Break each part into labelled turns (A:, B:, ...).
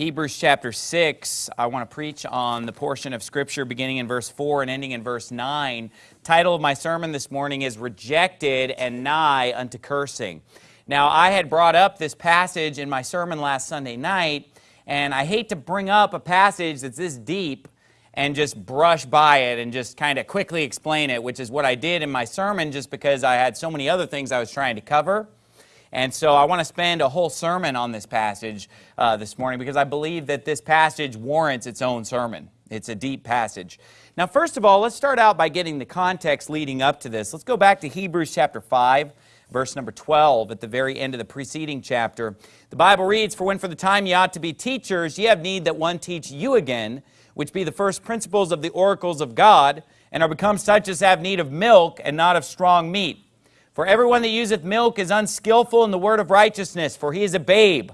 A: Hebrews chapter 6. I want to preach on the portion of Scripture beginning in verse 4 and ending in verse 9. Title of my sermon this morning is Rejected and Nigh Unto Cursing. Now, I had brought up this passage in my sermon last Sunday night, and I hate to bring up a passage that's this deep and just brush by it and just kind of quickly explain it, which is what I did in my sermon just because I had so many other things I was trying to cover. And so I want to spend a whole sermon on this passage uh, this morning because I believe that this passage warrants its own sermon. It's a deep passage. Now, first of all, let's start out by getting the context leading up to this. Let's go back to Hebrews chapter 5, verse number 12, at the very end of the preceding chapter. The Bible reads, For when for the time ye ought to be teachers, ye have need that one teach you again, which be the first principles of the oracles of God, and are become such as have need of milk and not of strong meat for everyone that useth milk is unskillful in the word of righteousness, for he is a babe.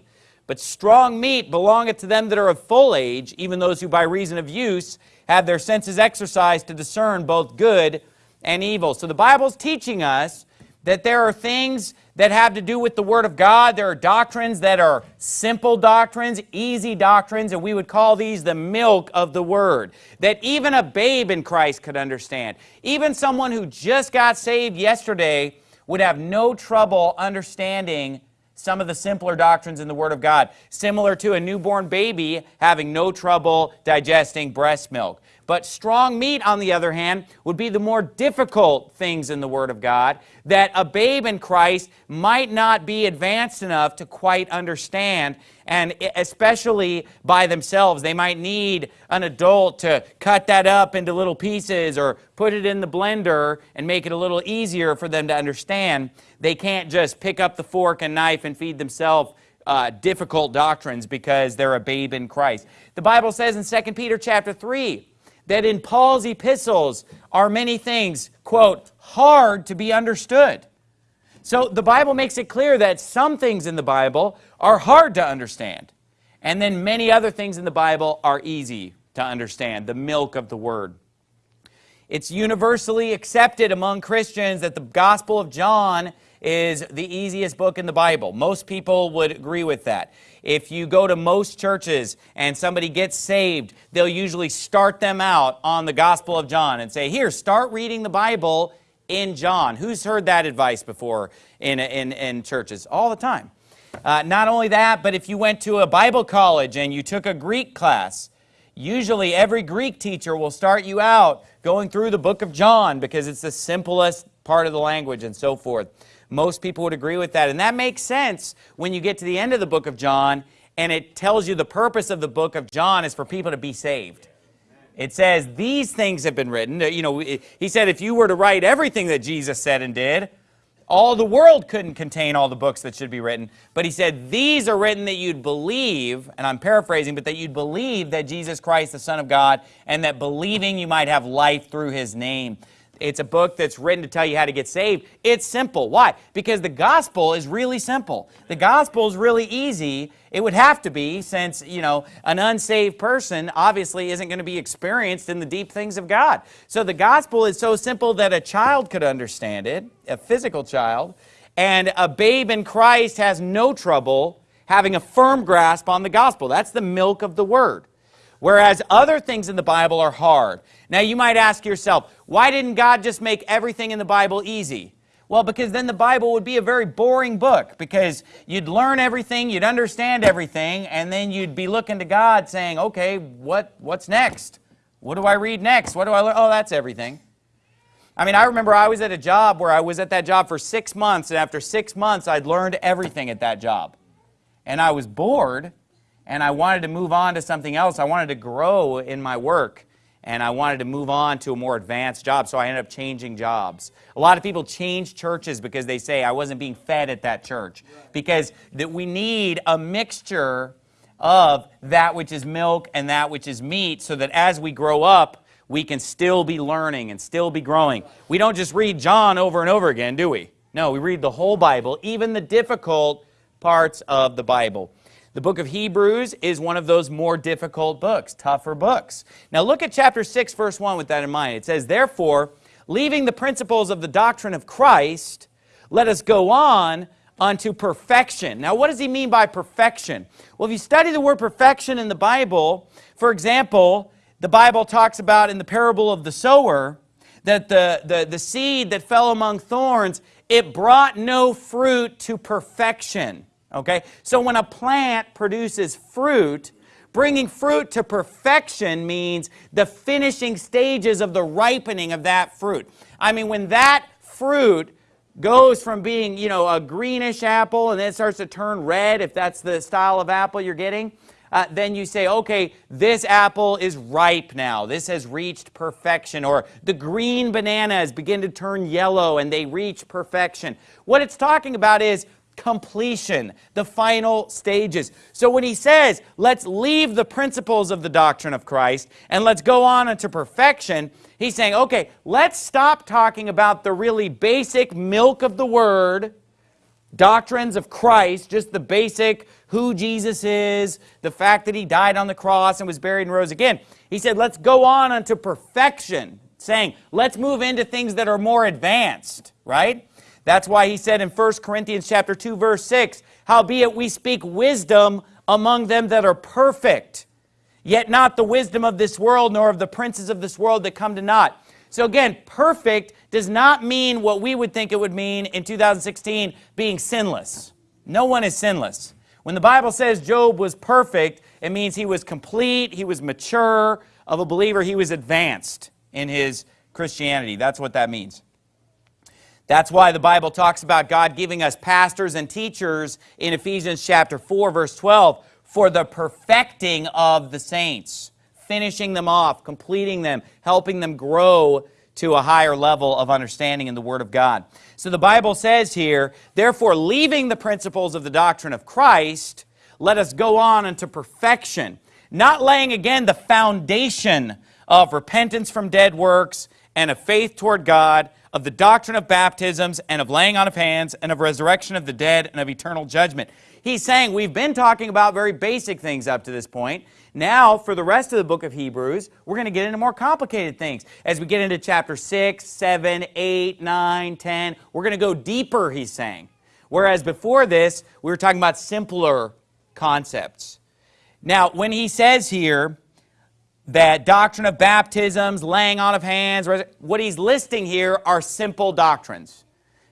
A: But strong meat belongeth to them that are of full age, even those who by reason of use have their senses exercised to discern both good and evil. So the Bible's teaching us that there are things that have to do with the Word of God. There are doctrines that are simple doctrines, easy doctrines, and we would call these the milk of the Word, that even a babe in Christ could understand. Even someone who just got saved yesterday would have no trouble understanding some of the simpler doctrines in the Word of God, similar to a newborn baby having no trouble digesting breast milk. But strong meat, on the other hand, would be the more difficult things in the Word of God that a babe in Christ might not be advanced enough to quite understand. And especially by themselves, they might need an adult to cut that up into little pieces or put it in the blender and make it a little easier for them to understand. They can't just pick up the fork and knife and feed themselves uh, difficult doctrines because they're a babe in Christ. The Bible says in 2 Peter chapter 3, that in Paul's epistles are many things, quote, hard to be understood. So the Bible makes it clear that some things in the Bible are hard to understand. And then many other things in the Bible are easy to understand, the milk of the word. It's universally accepted among Christians that the Gospel of John is the easiest book in the Bible. Most people would agree with that. If you go to most churches and somebody gets saved, they'll usually start them out on the Gospel of John and say, here, start reading the Bible in John. Who's heard that advice before in, in, in churches? All the time. Uh, not only that, but if you went to a Bible college and you took a Greek class, usually every Greek teacher will start you out going through the book of John because it's the simplest part of the language and so forth. Most people would agree with that. And that makes sense when you get to the end of the book of John and it tells you the purpose of the book of John is for people to be saved. It says these things have been written. You know, he said if you were to write everything that Jesus said and did, all the world couldn't contain all the books that should be written. But he said these are written that you'd believe, and I'm paraphrasing, but that you'd believe that Jesus Christ, the Son of God, and that believing you might have life through his name. It's a book that's written to tell you how to get saved. It's simple. Why? Because the gospel is really simple. The gospel is really easy. It would have to be since, you know, an unsaved person obviously isn't going to be experienced in the deep things of God. So the gospel is so simple that a child could understand it, a physical child, and a babe in Christ has no trouble having a firm grasp on the gospel. That's the milk of the word whereas other things in the Bible are hard. Now, you might ask yourself, why didn't God just make everything in the Bible easy? Well, because then the Bible would be a very boring book because you'd learn everything, you'd understand everything, and then you'd be looking to God saying, okay, what, what's next? What do I read next? What do I learn? Oh, that's everything. I mean, I remember I was at a job where I was at that job for six months, and after six months, I'd learned everything at that job. And I was bored and I wanted to move on to something else. I wanted to grow in my work and I wanted to move on to a more advanced job, so I ended up changing jobs. A lot of people change churches because they say I wasn't being fed at that church because that we need a mixture of that which is milk and that which is meat so that as we grow up, we can still be learning and still be growing. We don't just read John over and over again, do we? No, we read the whole Bible, even the difficult parts of the Bible. The book of Hebrews is one of those more difficult books, tougher books. Now look at chapter 6, verse 1 with that in mind. It says, Therefore, leaving the principles of the doctrine of Christ, let us go on unto perfection. Now, what does he mean by perfection? Well, if you study the word perfection in the Bible, for example, the Bible talks about in the parable of the sower that the, the, the seed that fell among thorns, it brought no fruit to perfection. Okay? So when a plant produces fruit, bringing fruit to perfection means the finishing stages of the ripening of that fruit. I mean, when that fruit goes from being, you know, a greenish apple and then it starts to turn red, if that's the style of apple you're getting, uh, then you say, okay, this apple is ripe now. This has reached perfection. Or the green bananas begin to turn yellow and they reach perfection. What it's talking about is completion, the final stages. So when he says, let's leave the principles of the doctrine of Christ and let's go on into perfection, he's saying, okay, let's stop talking about the really basic milk of the word, doctrines of Christ, just the basic who Jesus is, the fact that he died on the cross and was buried and rose again. He said, let's go on unto perfection, saying, let's move into things that are more advanced, right? That's why he said in 1 Corinthians chapter 2 verse 6, "Howbeit we speak wisdom among them that are perfect, yet not the wisdom of this world nor of the princes of this world that come to naught." So again, perfect does not mean what we would think it would mean in 2016 being sinless. No one is sinless. When the Bible says Job was perfect, it means he was complete, he was mature, of a believer, he was advanced in his Christianity. That's what that means. That's why the Bible talks about God giving us pastors and teachers in Ephesians chapter 4, verse 12, for the perfecting of the saints, finishing them off, completing them, helping them grow to a higher level of understanding in the Word of God. So the Bible says here, therefore, leaving the principles of the doctrine of Christ, let us go on unto perfection, not laying again the foundation of repentance from dead works and of faith toward God, of the doctrine of baptisms and of laying on of hands and of resurrection of the dead and of eternal judgment. He's saying we've been talking about very basic things up to this point. Now, for the rest of the book of Hebrews, we're going to get into more complicated things. As we get into chapter 6, 7, 8, 9, 10, we're going to go deeper, he's saying. Whereas before this, we were talking about simpler concepts. Now, when he says here, that doctrine of baptisms, laying on of hands, what he's listing here are simple doctrines.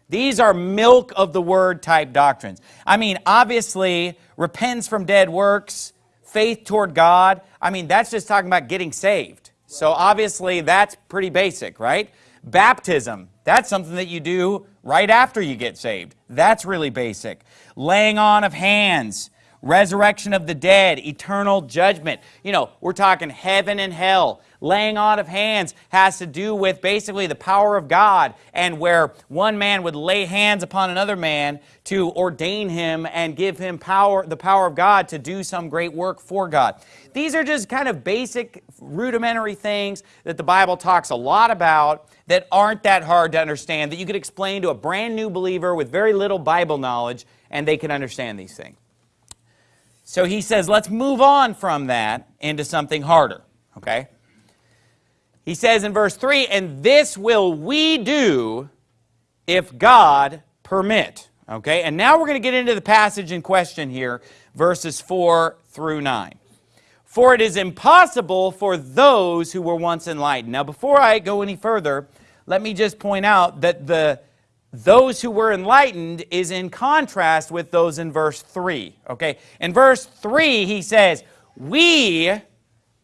A: These are milk of the word type doctrines. I mean, obviously, repentance from dead works, faith toward God. I mean, that's just talking about getting saved. So obviously, that's pretty basic, right? Baptism, that's something that you do right after you get saved. That's really basic. Laying on of hands, resurrection of the dead, eternal judgment. You know, we're talking heaven and hell. Laying on of hands has to do with basically the power of God and where one man would lay hands upon another man to ordain him and give him power, the power of God to do some great work for God. These are just kind of basic, rudimentary things that the Bible talks a lot about that aren't that hard to understand that you could explain to a brand new believer with very little Bible knowledge and they can understand these things. So he says, let's move on from that into something harder, okay? He says in verse 3, and this will we do if God permit, okay? And now we're going to get into the passage in question here, verses 4 through 9. For it is impossible for those who were once enlightened. Now, before I go any further, let me just point out that the those who were enlightened is in contrast with those in verse 3. Okay, in verse 3, he says, We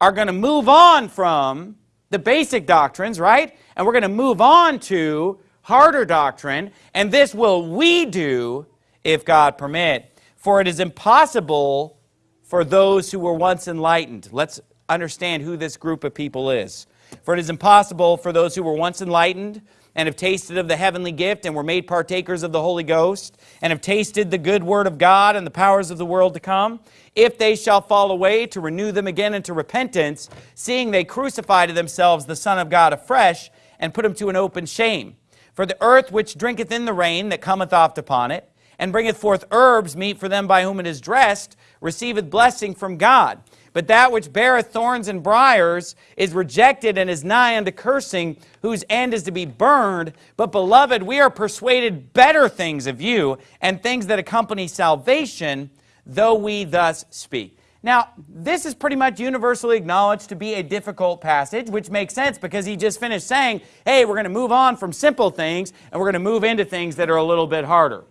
A: are going to move on from the basic doctrines, right? And we're going to move on to harder doctrine, and this will we do if God permit. For it is impossible for those who were once enlightened. Let's understand who this group of people is. For it is impossible for those who were once enlightened and have tasted of the heavenly gift and were made partakers of the Holy Ghost and have tasted the good word of God and the powers of the world to come, if they shall fall away, to renew them again into repentance, seeing they crucify to themselves the Son of God afresh and put him to an open shame. For the earth which drinketh in the rain that cometh oft upon it, and bringeth forth herbs meet for them by whom it is dressed, receiveth blessing from God. But that which beareth thorns and briers is rejected and is nigh unto cursing, whose end is to be burned. But, beloved, we are persuaded better things of you and things that accompany salvation, though we thus speak. Now, this is pretty much universally acknowledged to be a difficult passage, which makes sense because he just finished saying, hey, we're going to move on from simple things and we're going to move into things that are a little bit harder.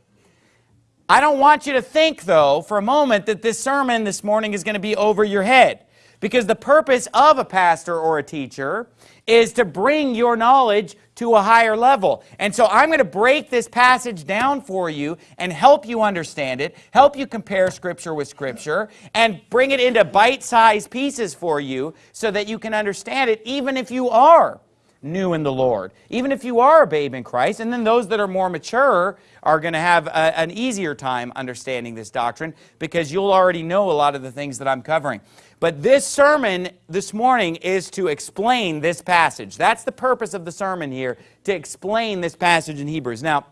A: I don't want you to think, though, for a moment that this sermon this morning is going to be over your head. Because the purpose of a pastor or a teacher is to bring your knowledge to a higher level. And so I'm going to break this passage down for you and help you understand it, help you compare Scripture with Scripture, and bring it into bite-sized pieces for you so that you can understand it even if you are new in the Lord. Even if you are a babe in Christ, and then those that are more mature are going to have a, an easier time understanding this doctrine because you'll already know a lot of the things that I'm covering. But this sermon this morning is to explain this passage. That's the purpose of the sermon here, to explain this passage in Hebrews. Now,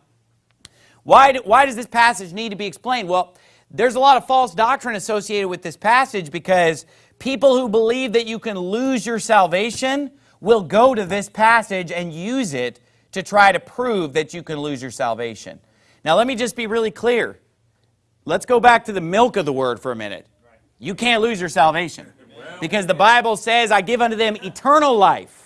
A: why, do, why does this passage need to be explained? Well, there's a lot of false doctrine associated with this passage because people who believe that you can lose your salvation will go to this passage and use it to try to prove that you can lose your salvation. Now, let me just be really clear. Let's go back to the milk of the word for a minute. You can't lose your salvation because the Bible says, I give unto them eternal life.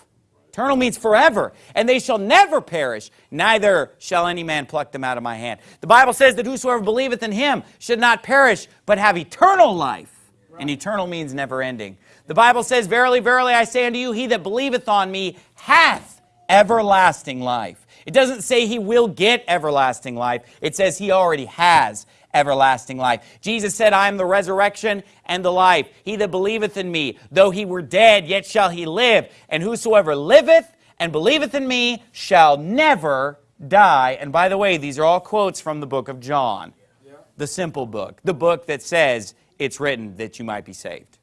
A: Eternal means forever, and they shall never perish, neither shall any man pluck them out of my hand. The Bible says that whosoever believeth in him should not perish, but have eternal life. And eternal means never ending. The Bible says, Verily, verily, I say unto you, he that believeth on me hath everlasting life. It doesn't say he will get everlasting life. It says he already has everlasting life. Jesus said, I am the resurrection and the life. He that believeth in me, though he were dead, yet shall he live. And whosoever liveth and believeth in me shall never die. And by the way, these are all quotes from the book of John, the simple book, the book that says it's written that you might be saved.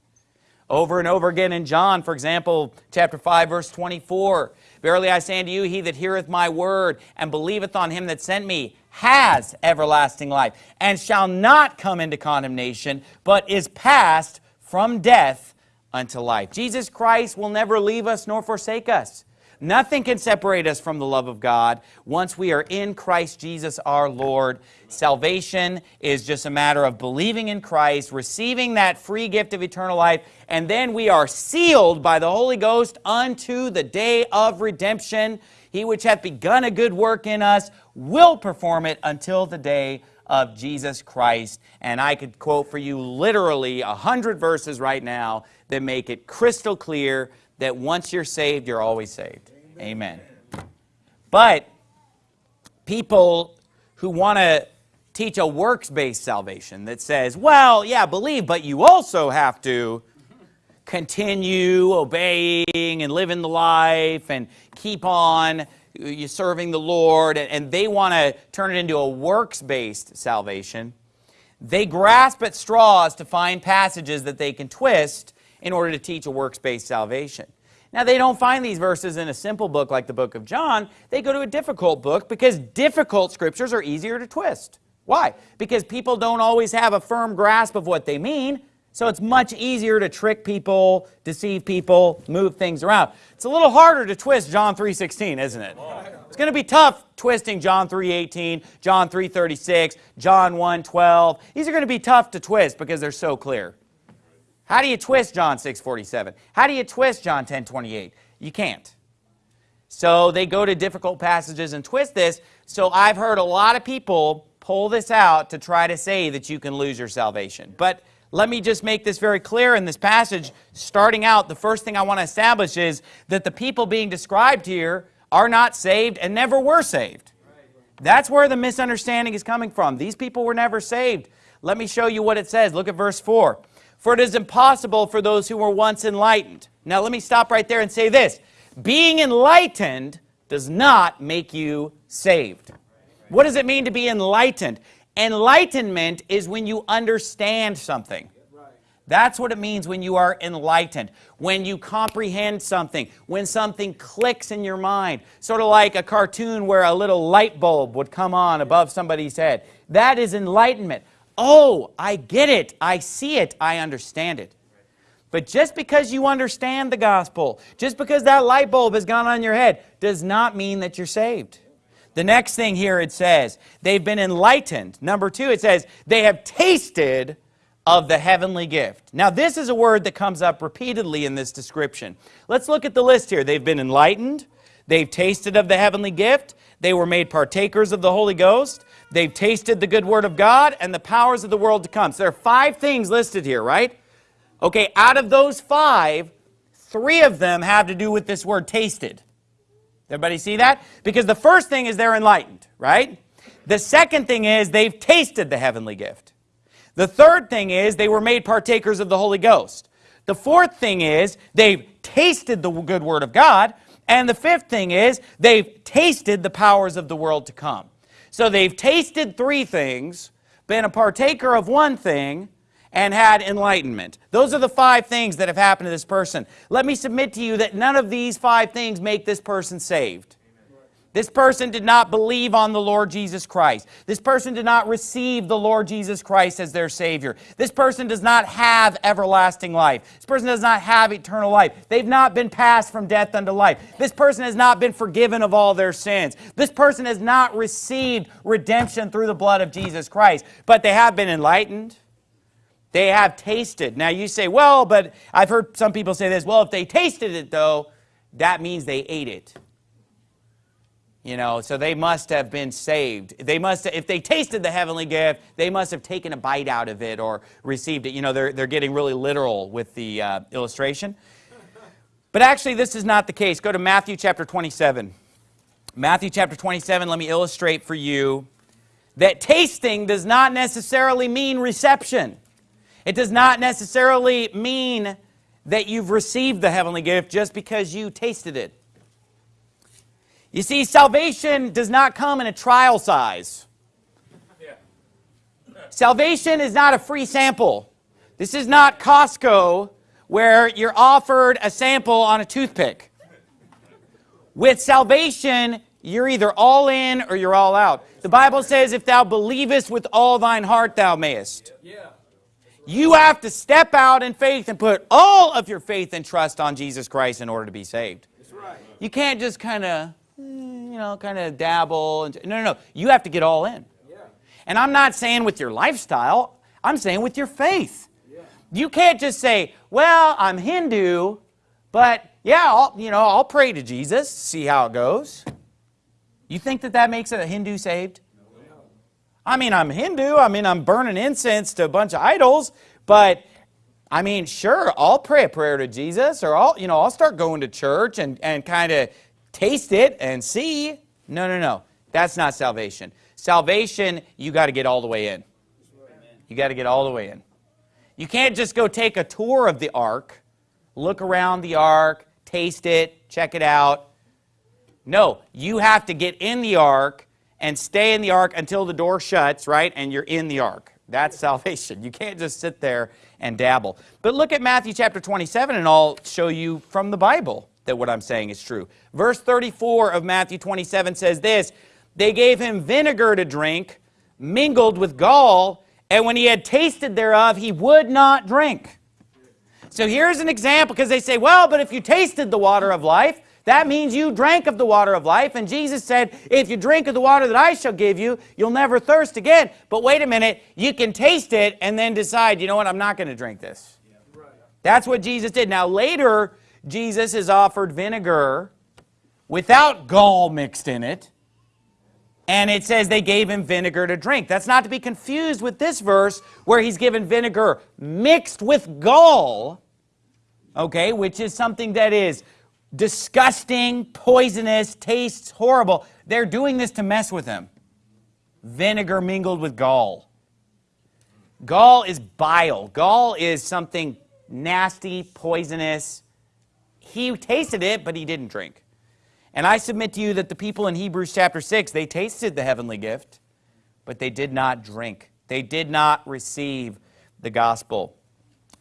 A: Over and over again in John, for example, chapter 5, verse 24, Verily I say unto you, he that heareth my word and believeth on him that sent me has everlasting life and shall not come into condemnation, but is passed from death unto life. Jesus Christ will never leave us nor forsake us. Nothing can separate us from the love of God once we are in Christ Jesus our Lord. Salvation is just a matter of believing in Christ, receiving that free gift of eternal life, and then we are sealed by the Holy Ghost unto the day of redemption. He which hath begun a good work in us will perform it until the day of Jesus Christ. And I could quote for you literally a hundred verses right now that make it crystal clear that once you're saved, you're always saved. Amen. Amen. But people who want to teach a works-based salvation that says, well, yeah, believe, but you also have to continue obeying and living the life and keep on uh, you serving the Lord, and they want to turn it into a works-based salvation. They grasp at straws to find passages that they can twist in order to teach a works-based salvation. Now, they don't find these verses in a simple book like the book of John. They go to a difficult book because difficult scriptures are easier to twist. Why? Because people don't always have a firm grasp of what they mean, so it's much easier to trick people, deceive people, move things around. It's a little harder to twist John 3.16, isn't it? It's going to be tough twisting John 3.18, John 3.36, John 1.12. These are going to be tough to twist because they're so clear. How do you twist John 6.47? How do you twist John 10.28? You can't. So they go to difficult passages and twist this. So I've heard a lot of people pull this out to try to say that you can lose your salvation. But let me just make this very clear in this passage. Starting out, the first thing I want to establish is that the people being described here are not saved and never were saved. That's where the misunderstanding is coming from. These people were never saved. Let me show you what it says. Look at verse 4 for it is impossible for those who were once enlightened. Now let me stop right there and say this. Being enlightened does not make you saved. What does it mean to be enlightened? Enlightenment is when you understand something. That's what it means when you are enlightened, when you comprehend something, when something clicks in your mind, sort of like a cartoon where a little light bulb would come on above somebody's head. That is enlightenment oh, I get it, I see it, I understand it. But just because you understand the gospel, just because that light bulb has gone on your head, does not mean that you're saved. The next thing here it says, they've been enlightened. Number two, it says, they have tasted of the heavenly gift. Now, this is a word that comes up repeatedly in this description. Let's look at the list here. They've been enlightened. They've tasted of the heavenly gift. They were made partakers of the Holy Ghost. They've tasted the good word of God and the powers of the world to come. So there are five things listed here, right? Okay, out of those five, three of them have to do with this word tasted. Everybody see that? Because the first thing is they're enlightened, right? The second thing is they've tasted the heavenly gift. The third thing is they were made partakers of the Holy Ghost. The fourth thing is they've tasted the good word of God. And the fifth thing is they've tasted the powers of the world to come. So they've tasted three things, been a partaker of one thing, and had enlightenment. Those are the five things that have happened to this person. Let me submit to you that none of these five things make this person saved. This person did not believe on the Lord Jesus Christ. This person did not receive the Lord Jesus Christ as their Savior. This person does not have everlasting life. This person does not have eternal life. They've not been passed from death unto life. This person has not been forgiven of all their sins. This person has not received redemption through the blood of Jesus Christ, but they have been enlightened. They have tasted. Now you say, well, but I've heard some people say this, well, if they tasted it though, that means they ate it. You know, so they must have been saved. They must, if they tasted the heavenly gift, they must have taken a bite out of it or received it. You know, they're, they're getting really literal with the uh, illustration. But actually, this is not the case. Go to Matthew chapter 27. Matthew chapter 27, let me illustrate for you that tasting does not necessarily mean reception. It does not necessarily mean that you've received the heavenly gift just because you tasted it. You see, salvation does not come in a trial size. salvation is not a free sample. This is not Costco where you're offered a sample on a toothpick. With salvation, you're either all in or you're all out. The Bible says, if thou believest with all thine heart, thou mayest. Yeah. You have to step out in faith and put all of your faith and trust on Jesus Christ in order to be saved. Right. You can't just kind of you know, kind of dabble. And no, no, no. You have to get all in. Yeah. And I'm not saying with your lifestyle. I'm saying with your faith. Yeah. You can't just say, well, I'm Hindu, but yeah, I'll, you know, I'll pray to Jesus, see how it goes. You think that that makes a Hindu saved? No. I mean, I'm Hindu. I mean, I'm burning incense to a bunch of idols, but I mean, sure, I'll pray a prayer to Jesus or I'll, you know, I'll start going to church and, and kind of taste it and see. No, no, no. That's not salvation. Salvation, you got to get all the way in. You got to get all the way in. You can't just go take a tour of the ark, look around the ark, taste it, check it out. No, you have to get in the ark and stay in the ark until the door shuts, right? And you're in the ark. That's salvation. You can't just sit there and dabble. But look at Matthew chapter 27 and I'll show you from the Bible that what I'm saying is true. Verse 34 of Matthew 27 says this, They gave him vinegar to drink, mingled with gall, and when he had tasted thereof, he would not drink. So here's an example, because they say, well, but if you tasted the water of life, that means you drank of the water of life. And Jesus said, if you drink of the water that I shall give you, you'll never thirst again. But wait a minute, you can taste it and then decide, you know what, I'm not going to drink this. That's what Jesus did. Now later, Jesus is offered vinegar without gall mixed in it. And it says they gave him vinegar to drink. That's not to be confused with this verse where he's given vinegar mixed with gall, okay, which is something that is disgusting, poisonous, tastes horrible. They're doing this to mess with him. Vinegar mingled with gall. Gall is bile. Gall is something nasty, poisonous, he tasted it, but he didn't drink. And I submit to you that the people in Hebrews chapter 6, they tasted the heavenly gift, but they did not drink. They did not receive the gospel.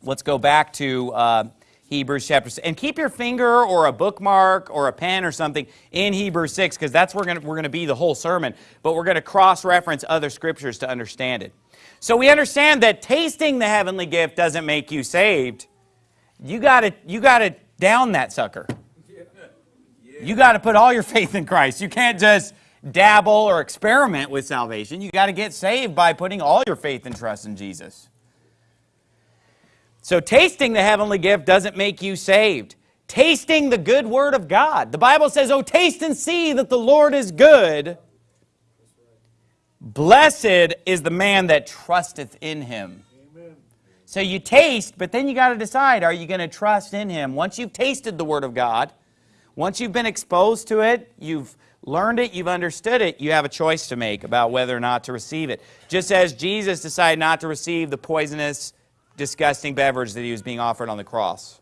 A: Let's go back to uh, Hebrews chapter 6. And keep your finger or a bookmark or a pen or something in Hebrews 6, because that's where we're going to be the whole sermon. But we're going to cross-reference other scriptures to understand it. So we understand that tasting the heavenly gift doesn't make you saved. You got to you got to down that sucker. You got to put all your faith in Christ. You can't just dabble or experiment with salvation. You got to get saved by putting all your faith and trust in Jesus. So, tasting the heavenly gift doesn't make you saved. Tasting the good word of God. The Bible says, Oh, taste and see that the Lord is good. Blessed is the man that trusteth in him. So you taste, but then you got to decide, are you going to trust in him? Once you've tasted the word of God, once you've been exposed to it, you've learned it, you've understood it, you have a choice to make about whether or not to receive it. Just as Jesus decided not to receive the poisonous, disgusting beverage that he was being offered on the cross.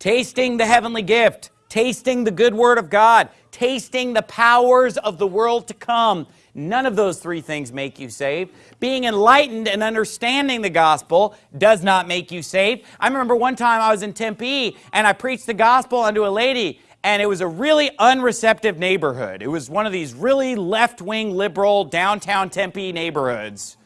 A: Tasting the heavenly gift, tasting the good word of God, tasting the powers of the world to come, None of those three things make you saved. Being enlightened and understanding the gospel does not make you saved. I remember one time I was in Tempe and I preached the gospel unto a lady and it was a really unreceptive neighborhood. It was one of these really left-wing liberal downtown Tempe neighborhoods.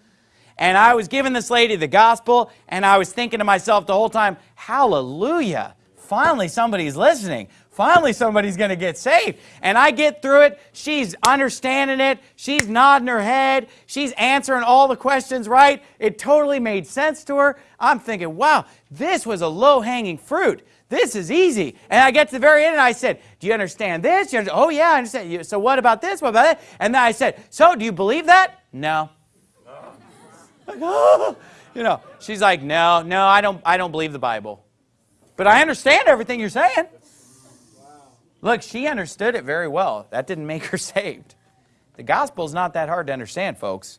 A: And I was giving this lady the gospel and I was thinking to myself the whole time, hallelujah, finally somebody's listening Finally, somebody's going to get saved. And I get through it. She's understanding it. She's nodding her head. She's answering all the questions right. It totally made sense to her. I'm thinking, wow, this was a low hanging fruit. This is easy. And I get to the very end and I said, Do you understand this? You understand? Oh, yeah, I understand. So, what about this? What about that? And then I said, So, do you believe that? No. Oh, you know, she's like, No, no, I don't, I don't believe the Bible. But I understand everything you're saying. Look, she understood it very well. That didn't make her saved. The gospel is not that hard to understand, folks.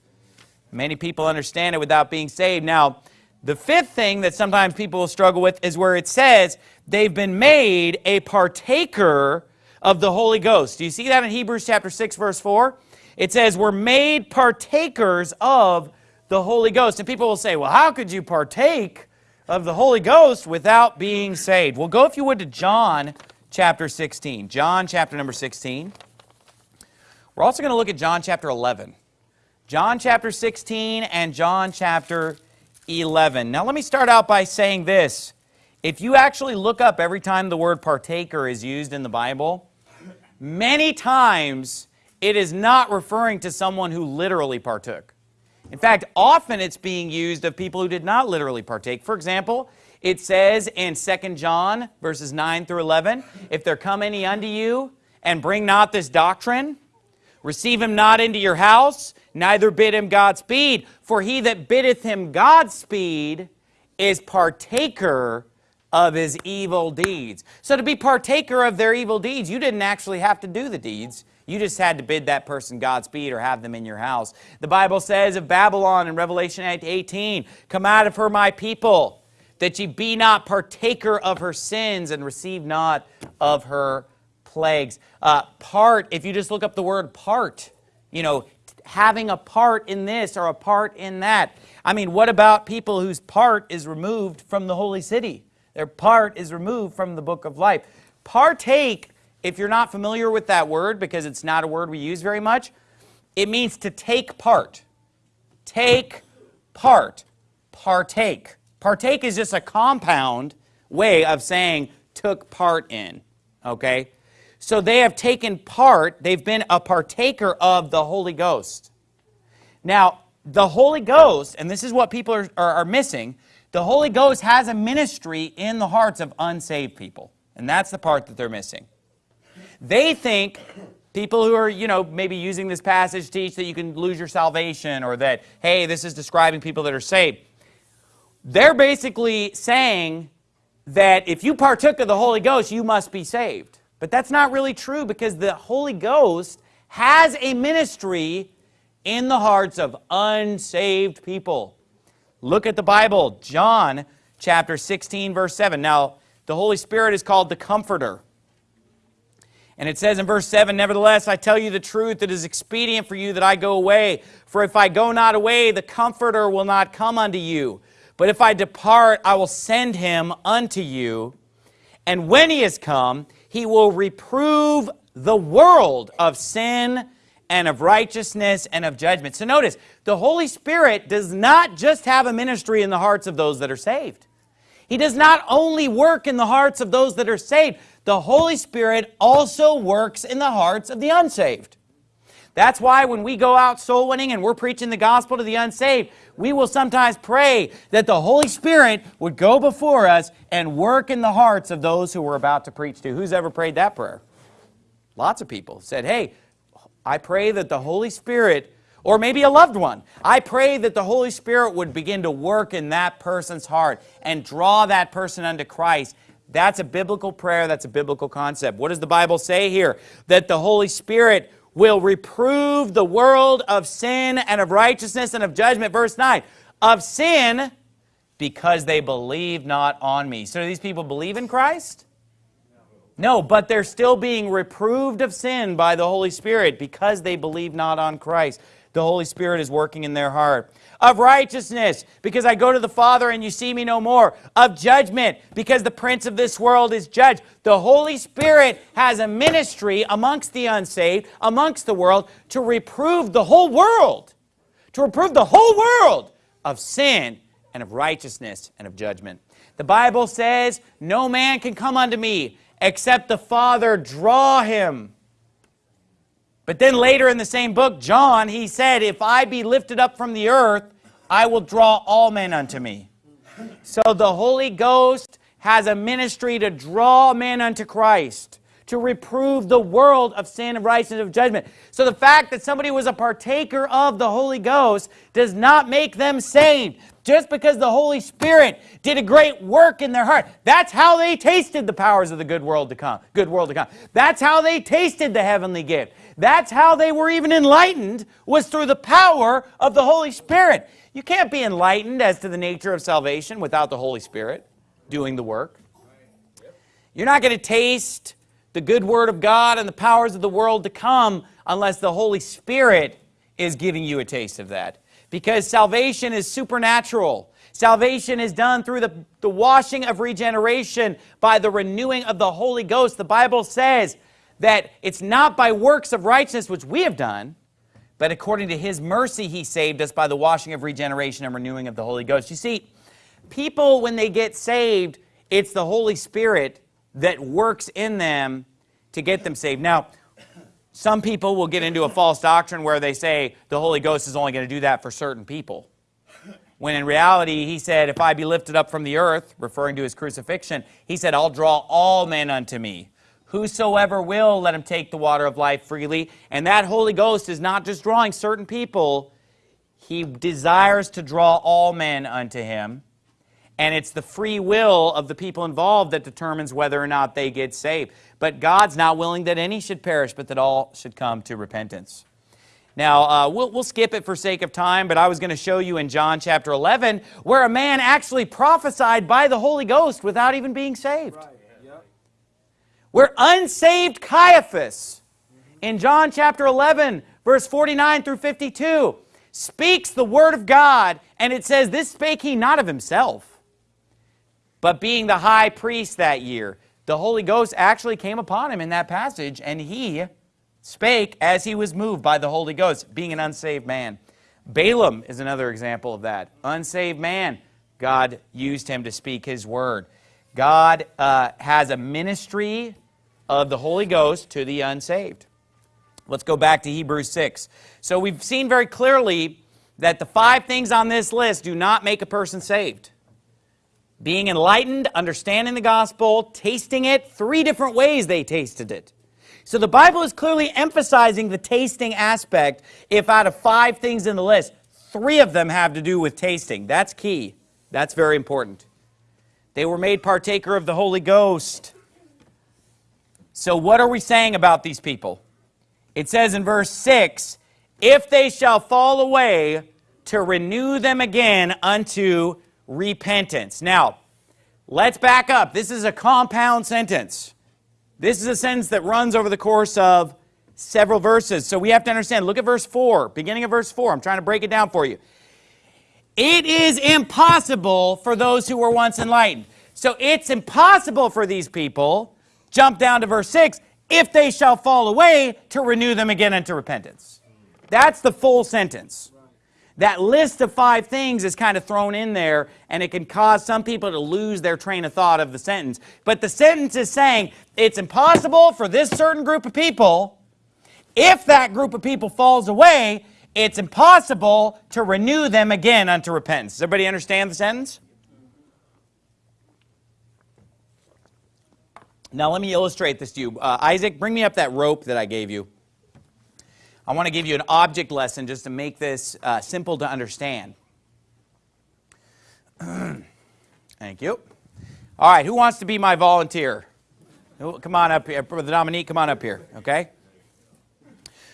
A: Many people understand it without being saved. Now, the fifth thing that sometimes people will struggle with is where it says they've been made a partaker of the Holy Ghost. Do you see that in Hebrews chapter 6 verse 4? It says we're made partakers of the Holy Ghost. And people will say, well, how could you partake of the Holy Ghost without being saved? Well, go if you would to John chapter 16. John chapter number 16. We're also going to look at John chapter 11. John chapter 16 and John chapter 11. Now let me start out by saying this. If you actually look up every time the word partaker is used in the Bible, many times it is not referring to someone who literally partook. In fact, often it's being used of people who did not literally partake. For example, it says in 2 John verses 9 through 11, If there come any unto you, and bring not this doctrine, receive him not into your house, neither bid him Godspeed. For he that biddeth him Godspeed is partaker of his evil deeds. So to be partaker of their evil deeds, you didn't actually have to do the deeds. You just had to bid that person Godspeed or have them in your house. The Bible says of Babylon in Revelation 18, Come out of her, my people that ye be not partaker of her sins and receive not of her plagues. Uh, part, if you just look up the word part, you know, having a part in this or a part in that. I mean, what about people whose part is removed from the holy city? Their part is removed from the book of life. Partake, if you're not familiar with that word, because it's not a word we use very much, it means to take part. Take part. Partake. Partake is just a compound way of saying took part in, okay? So they have taken part, they've been a partaker of the Holy Ghost. Now, the Holy Ghost, and this is what people are, are, are missing, the Holy Ghost has a ministry in the hearts of unsaved people. And that's the part that they're missing. They think people who are, you know, maybe using this passage teach that you can lose your salvation or that, hey, this is describing people that are saved. They're basically saying that if you partook of the Holy Ghost, you must be saved. But that's not really true because the Holy Ghost has a ministry in the hearts of unsaved people. Look at the Bible, John chapter 16, verse 7. Now, the Holy Spirit is called the Comforter. And it says in verse 7, Nevertheless, I tell you the truth, it is expedient for you that I go away. For if I go not away, the Comforter will not come unto you. But if I depart, I will send him unto you. And when he has come, he will reprove the world of sin and of righteousness and of judgment. So notice, the Holy Spirit does not just have a ministry in the hearts of those that are saved. He does not only work in the hearts of those that are saved, the Holy Spirit also works in the hearts of the unsaved. That's why when we go out soul winning and we're preaching the gospel to the unsaved, we will sometimes pray that the Holy Spirit would go before us and work in the hearts of those who we're about to preach to. Who's ever prayed that prayer? Lots of people said, hey, I pray that the Holy Spirit or maybe a loved one. I pray that the Holy Spirit would begin to work in that person's heart and draw that person unto Christ. That's a biblical prayer. That's a biblical concept. What does the Bible say here? That the Holy Spirit will reprove the world of sin and of righteousness and of judgment. Verse 9, of sin because they believe not on me. So these people believe in Christ? No, but they're still being reproved of sin by the Holy Spirit because they believe not on Christ. The Holy Spirit is working in their heart of righteousness, because I go to the Father and you see me no more, of judgment, because the prince of this world is judged. The Holy Spirit has a ministry amongst the unsaved, amongst the world, to reprove the whole world, to reprove the whole world of sin and of righteousness and of judgment. The Bible says, No man can come unto me except the Father draw him. But then later in the same book, John, he said, If I be lifted up from the earth, I will draw all men unto me. So the Holy Ghost has a ministry to draw men unto Christ, to reprove the world of sin, of righteousness, of judgment. So the fact that somebody was a partaker of the Holy Ghost does not make them saved. Just because the Holy Spirit did a great work in their heart. That's how they tasted the powers of the good world to come, good world to come. That's how they tasted the heavenly gift. That's how they were even enlightened, was through the power of the Holy Spirit. You can't be enlightened as to the nature of salvation without the Holy Spirit doing the work. You're not going to taste the good word of God and the powers of the world to come unless the Holy Spirit is giving you a taste of that. Because salvation is supernatural. Salvation is done through the, the washing of regeneration by the renewing of the Holy Ghost. The Bible says that it's not by works of righteousness which we have done, but according to his mercy he saved us by the washing of regeneration and renewing of the Holy Ghost. You see, people, when they get saved, it's the Holy Spirit that works in them to get them saved. Now, some people will get into a false doctrine where they say the Holy Ghost is only going to do that for certain people. When in reality, he said, If I be lifted up from the earth, referring to his crucifixion, he said, I'll draw all men unto me. Whosoever will, let him take the water of life freely. And that Holy Ghost is not just drawing certain people, he desires to draw all men unto him. And it's the free will of the people involved that determines whether or not they get saved. But God's not willing that any should perish, but that all should come to repentance. Now, uh, we'll, we'll skip it for sake of time, but I was going to show you in John chapter 11 where a man actually prophesied by the Holy Ghost without even being saved. Right. Where unsaved Caiaphas in John chapter 11, verse 49 through 52, speaks the word of God, and it says, This spake he not of himself, but being the high priest that year. The Holy Ghost actually came upon him in that passage, and he spake as he was moved by the Holy Ghost, being an unsaved man. Balaam is another example of that. Unsaved man, God used him to speak his word. God uh, has a ministry of the Holy Ghost to the unsaved. Let's go back to Hebrews 6. So we've seen very clearly that the five things on this list do not make a person saved. Being enlightened, understanding the gospel, tasting it, three different ways they tasted it. So the Bible is clearly emphasizing the tasting aspect if out of five things in the list, three of them have to do with tasting. That's key. That's very important. They were made partaker of the Holy Ghost so what are we saying about these people? It says in verse 6, if they shall fall away, to renew them again unto repentance. Now, let's back up. This is a compound sentence. This is a sentence that runs over the course of several verses. So we have to understand. Look at verse 4, beginning of verse 4. I'm trying to break it down for you. It is impossible for those who were once enlightened. So it's impossible for these people Jump down to verse 6 if they shall fall away, to renew them again unto repentance. That's the full sentence. That list of five things is kind of thrown in there, and it can cause some people to lose their train of thought of the sentence. But the sentence is saying it's impossible for this certain group of people, if that group of people falls away, it's impossible to renew them again unto repentance. Does everybody understand the sentence? Now let me illustrate this to you. Uh, Isaac, bring me up that rope that I gave you. I want to give you an object lesson just to make this uh, simple to understand. Thank you. All right, who wants to be my volunteer? Come on up here. Brother Dominique, come on up here, okay?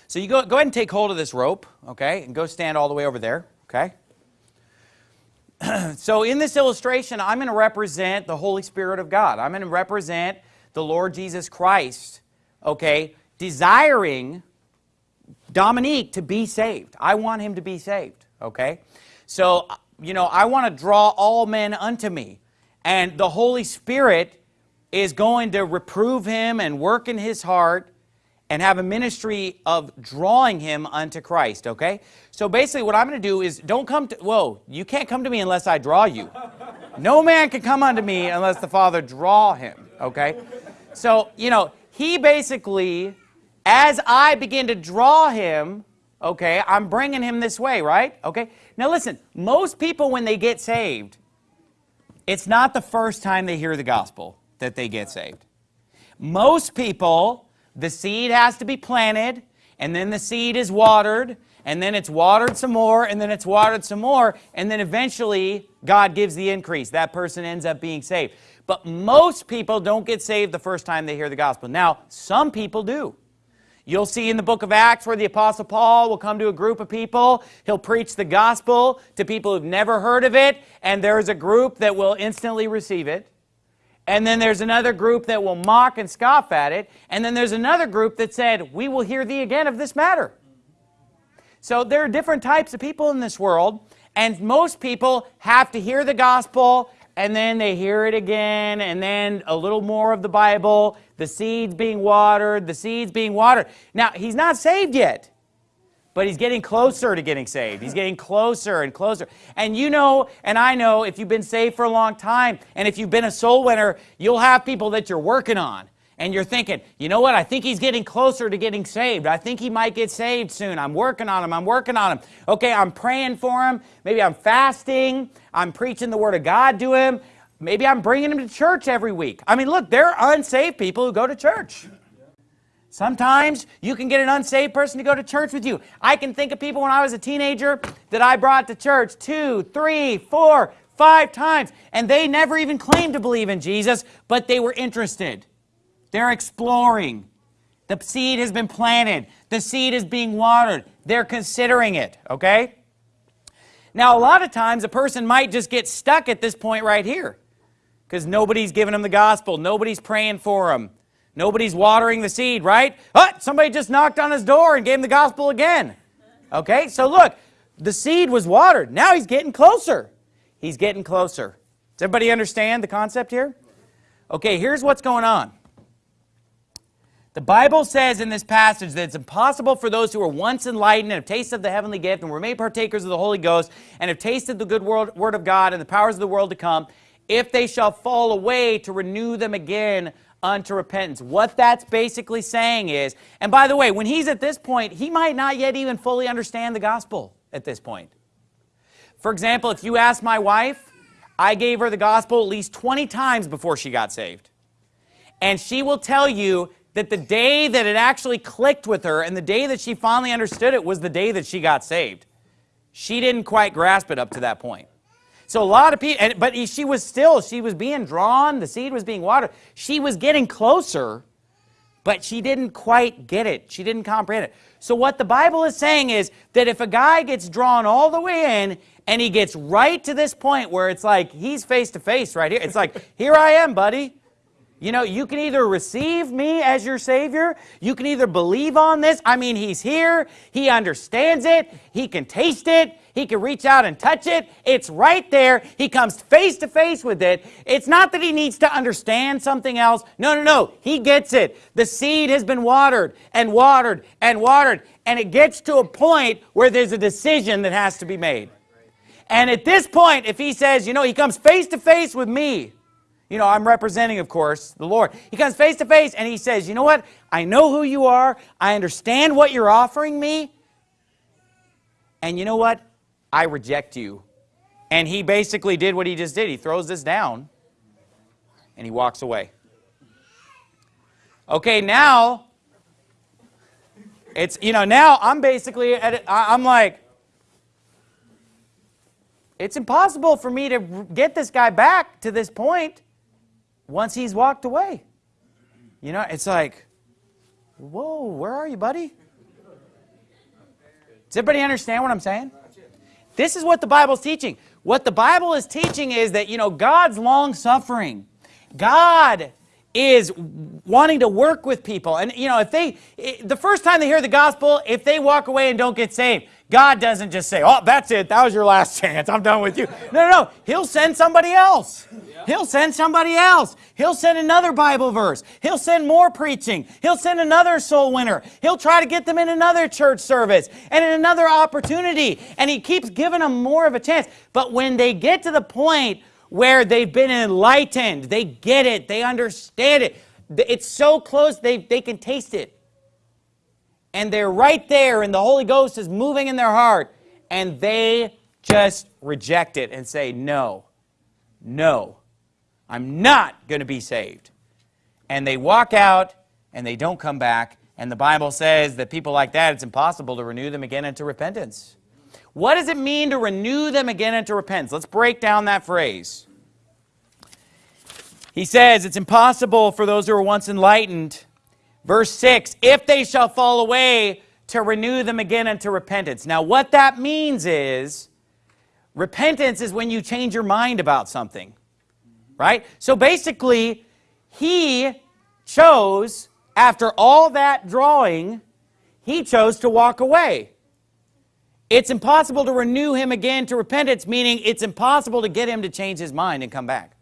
A: So you go, go ahead and take hold of this rope, okay, and go stand all the way over there, okay? so in this illustration, I'm going to represent the Holy Spirit of God. I'm going to represent the Lord Jesus Christ, okay, desiring Dominique to be saved. I want him to be saved, okay? So, you know, I want to draw all men unto me. And the Holy Spirit is going to reprove him and work in his heart and have a ministry of drawing him unto Christ, okay? So basically what I'm going to do is don't come to, whoa, you can't come to me unless I draw you. No man can come unto me unless the Father draw him, okay? So, you know, he basically, as I begin to draw him, okay, I'm bringing him this way, right? Okay. Now listen, most people when they get saved, it's not the first time they hear the gospel that they get saved. Most people, the seed has to be planted, and then the seed is watered, and then it's watered some more, and then it's watered some more, and then eventually God gives the increase. That person ends up being saved. But most people don't get saved the first time they hear the gospel. Now, some people do. You'll see in the book of Acts where the Apostle Paul will come to a group of people. He'll preach the gospel to people who've never heard of it, and there's a group that will instantly receive it. And then there's another group that will mock and scoff at it. And then there's another group that said, We will hear thee again of this matter. So there are different types of people in this world, and most people have to hear the gospel and then they hear it again, and then a little more of the Bible, the seeds being watered, the seeds being watered. Now, he's not saved yet, but he's getting closer to getting saved. He's getting closer and closer. And you know, and I know, if you've been saved for a long time, and if you've been a soul winner, you'll have people that you're working on and you're thinking, you know what, I think he's getting closer to getting saved. I think he might get saved soon. I'm working on him. I'm working on him. Okay, I'm praying for him. Maybe I'm fasting. I'm preaching the Word of God to him. Maybe I'm bringing him to church every week. I mean, look, there are unsaved people who go to church. Sometimes you can get an unsaved person to go to church with you. I can think of people when I was a teenager that I brought to church two, three, four, five times, and they never even claimed to believe in Jesus, but they were interested. They're exploring. The seed has been planted. The seed is being watered. They're considering it, okay? Now, a lot of times a person might just get stuck at this point right here because nobody's giving them the gospel. Nobody's praying for them. Nobody's watering the seed, right? Oh, somebody just knocked on his door and gave him the gospel again. Okay, so look, the seed was watered. Now he's getting closer. He's getting closer. Does everybody understand the concept here? Okay, here's what's going on. The Bible says in this passage that it's impossible for those who were once enlightened and have tasted the heavenly gift and were made partakers of the Holy Ghost and have tasted the good world, word of God and the powers of the world to come, if they shall fall away, to renew them again unto repentance. What that's basically saying is, and by the way, when he's at this point, he might not yet even fully understand the gospel at this point. For example, if you ask my wife, I gave her the gospel at least 20 times before she got saved. And she will tell you that the day that it actually clicked with her and the day that she finally understood it was the day that she got saved. She didn't quite grasp it up to that point. So a lot of people, and, but she was still, she was being drawn, the seed was being watered. She was getting closer, but she didn't quite get it. She didn't comprehend it. So what the Bible is saying is that if a guy gets drawn all the way in and he gets right to this point where it's like he's face to face right here, it's like, here I am, buddy. You know, you can either receive me as your Savior, you can either believe on this. I mean, He's here, He understands it, He can taste it, He can reach out and touch it. It's right there. He comes face to face with it. It's not that He needs to understand something else. No, no, no. He gets it. The seed has been watered and watered and watered, and it gets to a point where there's a decision that has to be made. And at this point, if He says, you know, He comes face to face with me, you know, I'm representing, of course, the Lord. He comes face to face and he says, You know what? I know who you are. I understand what you're offering me. And you know what? I reject you. And he basically did what he just did. He throws this down and he walks away. Okay, now it's, you know, now I'm basically, at, I'm like, it's impossible for me to get this guy back to this point once he's walked away. You know, it's like, whoa, where are you, buddy? Does everybody understand what I'm saying? This is what the Bible's teaching. What the Bible is teaching is that, you know, God's long-suffering. God is wanting to work with people. And, you know, if they, the first time they hear the gospel, if they walk away and don't get saved, God doesn't just say, oh, that's it. That was your last chance. I'm done with you. No, no, no. He'll send somebody else. He'll send somebody else. He'll send another Bible verse. He'll send more preaching. He'll send another soul winner. He'll try to get them in another church service and in another opportunity. And he keeps giving them more of a chance. But when they get to the point where they've been enlightened, they get it, they understand it, it's so close they, they can taste it and they're right there and the Holy Ghost is moving in their heart and they just reject it and say, no, no, I'm not going to be saved. And they walk out and they don't come back. And the Bible says that people like that, it's impossible to renew them again into repentance. What does it mean to renew them again into repentance? Let's break down that phrase. He says it's impossible for those who were once enlightened Verse 6, if they shall fall away, to renew them again unto repentance. Now, what that means is repentance is when you change your mind about something, right? So basically, he chose, after all that drawing, he chose to walk away. It's impossible to renew him again to repentance, meaning it's impossible to get him to change his mind and come back.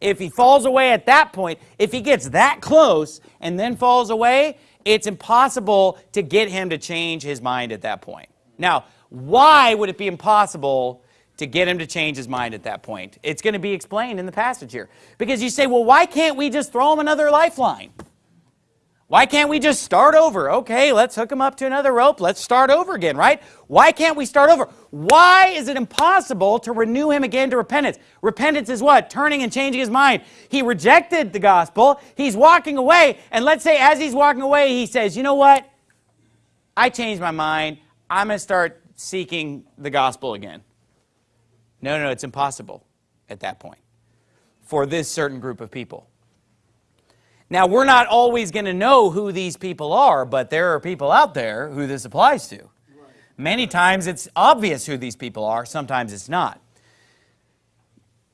A: If he falls away at that point, if he gets that close and then falls away, it's impossible to get him to change his mind at that point. Now, why would it be impossible to get him to change his mind at that point? It's going to be explained in the passage here. Because you say, well, why can't we just throw him another lifeline? Why can't we just start over? Okay, let's hook them up to another rope. Let's start over again, right? Why can't we start over? Why is it impossible to renew him again to repentance? Repentance is what? Turning and changing his mind. He rejected the gospel. He's walking away. And let's say as he's walking away, he says, you know what? I changed my mind. I'm going to start seeking the gospel again. No, no, it's impossible at that point for this certain group of people. Now, we're not always going to know who these people are, but there are people out there who this applies to. Many times it's obvious who these people are, sometimes it's not.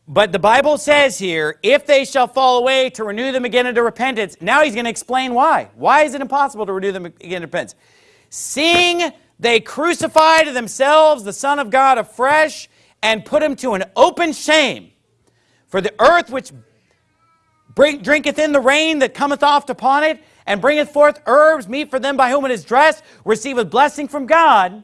A: But the Bible says here, if they shall fall away, to renew them again into repentance. Now he's going to explain why. Why is it impossible to renew them again into repentance? Seeing they crucify to themselves the Son of God afresh and put him to an open shame. For the earth which Bring, drinketh in the rain that cometh oft upon it, and bringeth forth herbs, meat for them by whom it is dressed, receiveth blessing from God.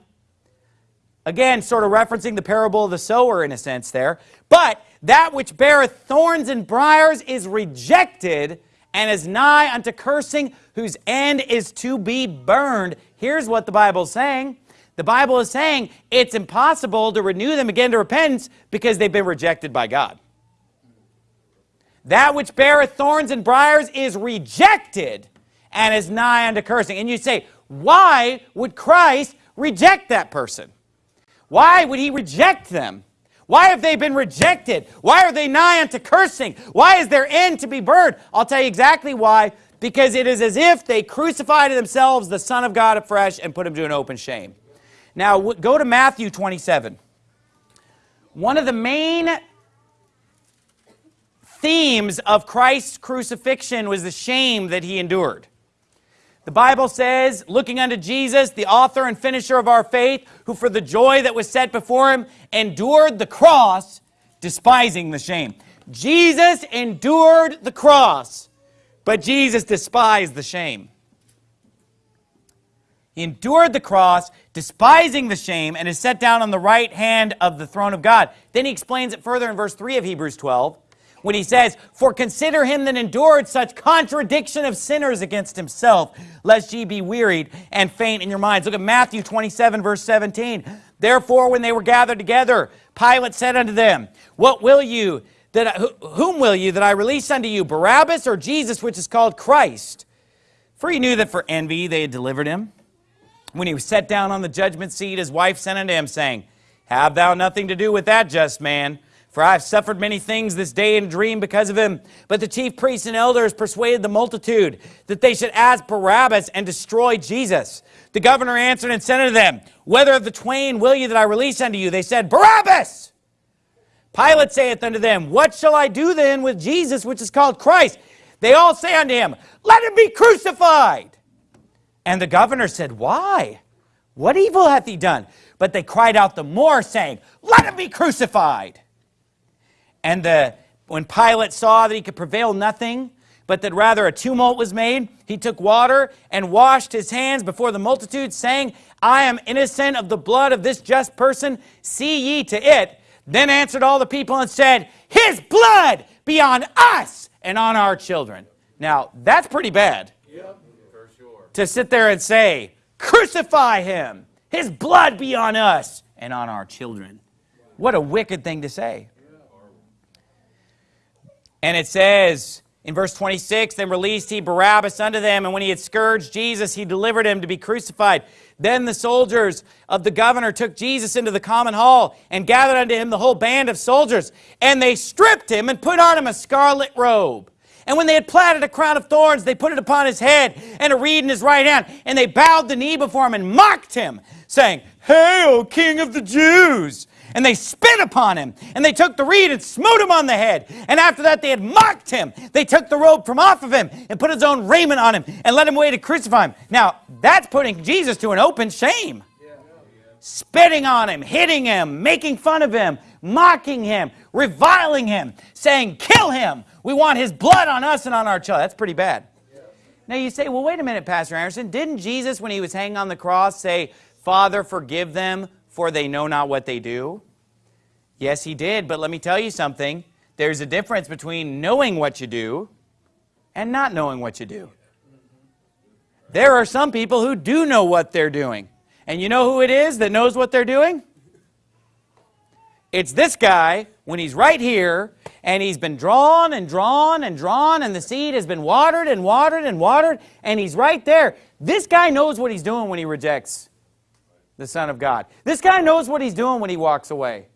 A: Again, sort of referencing the parable of the sower in a sense there. But that which beareth thorns and briers is rejected and is nigh unto cursing, whose end is to be burned. Here's what the Bible's saying. The Bible is saying it's impossible to renew them again to repentance because they've been rejected by God. That which beareth thorns and briers is rejected and is nigh unto cursing. And you say, why would Christ reject that person? Why would he reject them? Why have they been rejected? Why are they nigh unto cursing? Why is their end to be burned? I'll tell you exactly why. Because it is as if they crucified themselves the Son of God afresh and put him to an open shame. Now, go to Matthew 27. One of the main themes of Christ's crucifixion was the shame that he endured. The Bible says, looking unto Jesus, the author and finisher of our faith, who for the joy that was set before him endured the cross, despising the shame. Jesus endured the cross, but Jesus despised the shame. He endured the cross, despising the shame, and is set down on the right hand of the throne of God. Then he explains it further in verse 3 of Hebrews 12 when he says, For consider him that endured such contradiction of sinners against himself, lest ye be wearied and faint in your minds. Look at Matthew 27, verse 17. Therefore, when they were gathered together, Pilate said unto them, What will you, that I, whom will you that I release unto you, Barabbas or Jesus, which is called Christ? For he knew that for envy they had delivered him. When he was set down on the judgment seat, his wife sent unto him, saying, Have thou nothing to do with that just man, for I have suffered many things this day in dream because of him. But the chief priests and elders persuaded the multitude that they should ask Barabbas and destroy Jesus. The governor answered and said unto them, Whether of the twain will you that I release unto you? They said, Barabbas! Pilate saith unto them, What shall I do then with Jesus, which is called Christ? They all say unto him, Let him be crucified. And the governor said, Why? What evil hath he done? But they cried out the more, saying, Let him be crucified. And the, when Pilate saw that he could prevail nothing, but that rather a tumult was made, he took water and washed his hands before the multitude, saying, I am innocent of the blood of this just person, see ye to it. Then answered all the people and said, His blood be on us and on our children. Now, that's pretty bad. Yep. Sure. To sit there and say, Crucify him, his blood be on us and on our children. What a wicked thing to say. And it says in verse 26 Then released he Barabbas unto them, and when he had scourged Jesus, he delivered him to be crucified. Then the soldiers of the governor took Jesus into the common hall and gathered unto him the whole band of soldiers. And they stripped him and put on him a scarlet robe. And when they had platted a crown of thorns, they put it upon his head and a reed in his right hand. And they bowed the knee before him and mocked him, saying, Hail, King of the Jews! and they spit upon him, and they took the reed and smote him on the head. And after that they had mocked him. They took the robe from off of him and put his own raiment on him and led him away to crucify him. Now, that's putting Jesus to an open shame. Yeah. Spitting on him, hitting him, making fun of him, mocking him, reviling him, saying, kill him. We want his blood on us and on our child. That's pretty bad. Now you say, well, wait a minute, Pastor Anderson. Didn't Jesus, when he was hanging on the cross, say, Father, forgive them, for they know not what they do? Yes, he did, but let me tell you something. There's a difference between knowing what you do and not knowing what you do. There are some people who do know what they're doing. And you know who it is that knows what they're doing? It's this guy when he's right here and he's been drawn and drawn and drawn and the seed has been watered and watered and watered and he's right there. This guy knows what he's doing when he rejects the Son of God. This guy knows what he's doing when he walks away.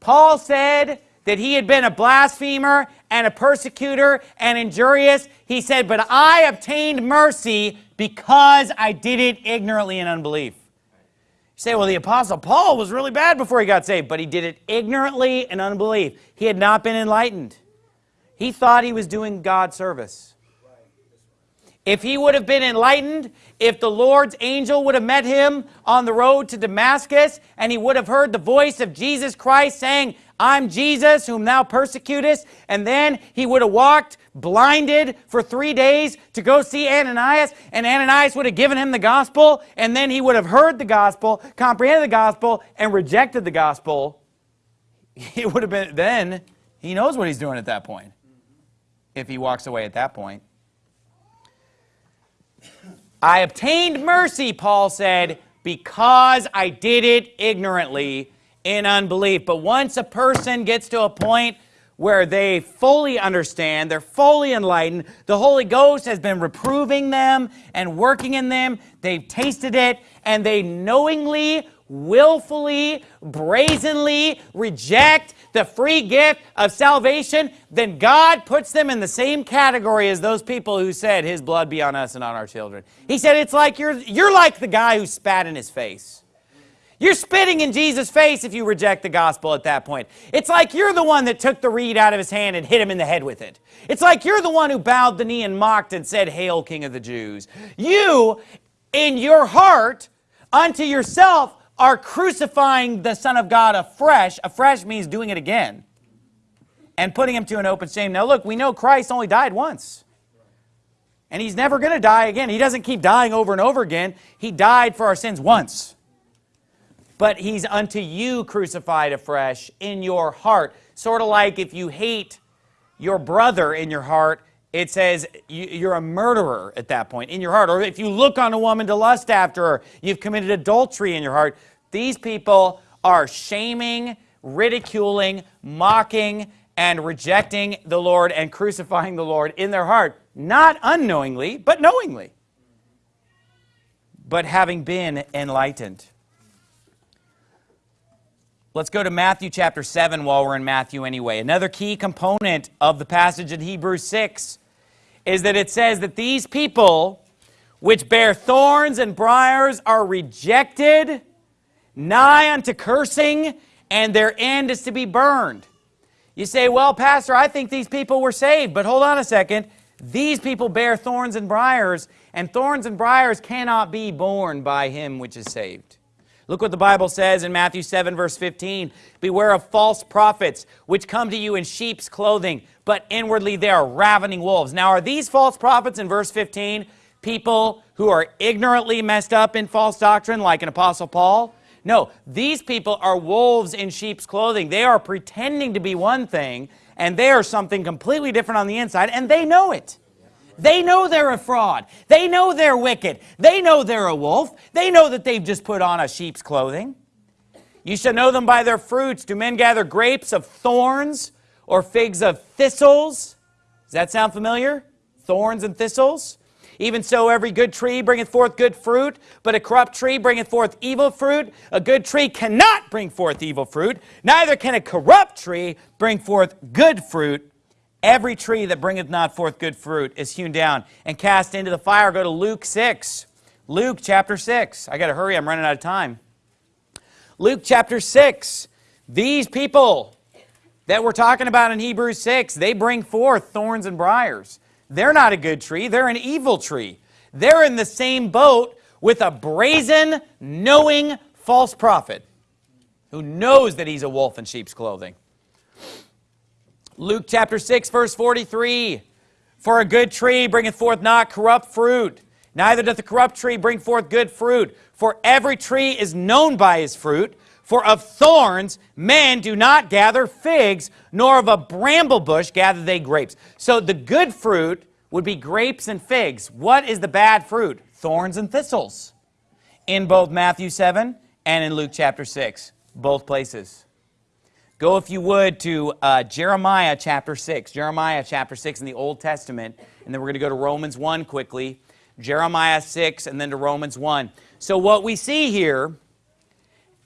A: Paul said that he had been a blasphemer and a persecutor and injurious. He said, But I obtained mercy because I did it ignorantly in unbelief. You say, well, the Apostle Paul was really bad before he got saved, but he did it ignorantly and unbelief. He had not been enlightened. He thought he was doing God service. If he would have been enlightened, if the Lord's angel would have met him on the road to Damascus, and he would have heard the voice of Jesus Christ saying, I'm Jesus, whom thou persecutest. And then he would have walked blinded for three days to go see Ananias, and Ananias would have given him the gospel, and then he would have heard the gospel, comprehended the gospel, and rejected the gospel. He would have been, then he knows what he's doing at that point, if he walks away at that point. I obtained mercy, Paul said, because I did it ignorantly in unbelief. But once a person gets to a point where they fully understand, they're fully enlightened, the Holy Ghost has been reproving them and working in them, they've tasted it, and they knowingly willfully, brazenly reject the free gift of salvation, then God puts them in the same category as those people who said, his blood be on us and on our children. He said, it's like you're, you're like the guy who spat in his face. You're spitting in Jesus' face if you reject the gospel at that point. It's like you're the one that took the reed out of his hand and hit him in the head with it. It's like you're the one who bowed the knee and mocked and said, Hail, King of the Jews. You, in your heart, unto yourself, are crucifying the Son of God afresh. Afresh means doing it again and putting him to an open shame. Now, look, we know Christ only died once. And he's never going to die again. He doesn't keep dying over and over again. He died for our sins once. But he's unto you crucified afresh in your heart. Sort of like if you hate your brother in your heart, it says you're a murderer at that point in your heart. Or if you look on a woman to lust after her, you've committed adultery in your heart. These people are shaming, ridiculing, mocking, and rejecting the Lord and crucifying the Lord in their heart, not unknowingly, but knowingly, but having been enlightened. Let's go to Matthew chapter 7 while we're in Matthew anyway. Another key component of the passage in Hebrews 6 is that it says that these people which bear thorns and briars are rejected, nigh unto cursing, and their end is to be burned. You say, well, Pastor, I think these people were saved, but hold on a second. These people bear thorns and briars, and thorns and briars cannot be borne by him which is saved. Look what the Bible says in Matthew 7, verse 15. Beware of false prophets, which come to you in sheep's clothing, but inwardly they are ravening wolves. Now, are these false prophets in verse 15 people who are ignorantly messed up in false doctrine, like an Apostle Paul? No, these people are wolves in sheep's clothing. They are pretending to be one thing, and they are something completely different on the inside, and they know it. They know they're a fraud. They know they're wicked. They know they're a wolf. They know that they've just put on a sheep's clothing. You shall know them by their fruits. Do men gather grapes of thorns or figs of thistles? Does that sound familiar? Thorns and thistles? Even so, every good tree bringeth forth good fruit, but a corrupt tree bringeth forth evil fruit. A good tree cannot bring forth evil fruit, neither can a corrupt tree bring forth good fruit. Every tree that bringeth not forth good fruit is hewn down and cast into the fire. Go to Luke 6. Luke chapter 6. I got to hurry, I'm running out of time. Luke chapter 6. These people that we're talking about in Hebrews 6, they bring forth thorns and briars. They're not a good tree, they're an evil tree. They're in the same boat with a brazen, knowing false prophet who knows that he's a wolf in sheep's clothing. Luke chapter 6, verse 43. For a good tree bringeth forth not corrupt fruit, neither doth a corrupt tree bring forth good fruit. For every tree is known by his fruit. For of thorns men do not gather figs, nor of a bramble bush gather they grapes. So the good fruit would be grapes and figs. What is the bad fruit? Thorns and thistles. In both Matthew 7 and in Luke chapter 6, both places. Go, if you would, to uh, Jeremiah chapter 6. Jeremiah chapter 6 in the Old Testament. And then we're going to go to Romans 1 quickly. Jeremiah 6 and then to Romans 1. So what we see here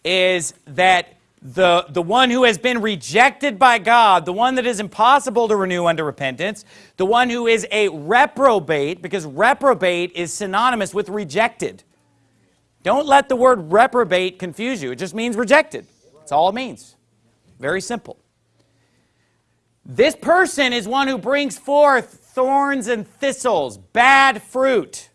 A: is that the, the one who has been rejected by God, the one that is impossible to renew under repentance, the one who is a reprobate, because reprobate is synonymous with rejected. Don't let the word reprobate confuse you. It just means rejected. That's all it means. Very simple. This person is one who brings forth thorns and thistles, bad fruit.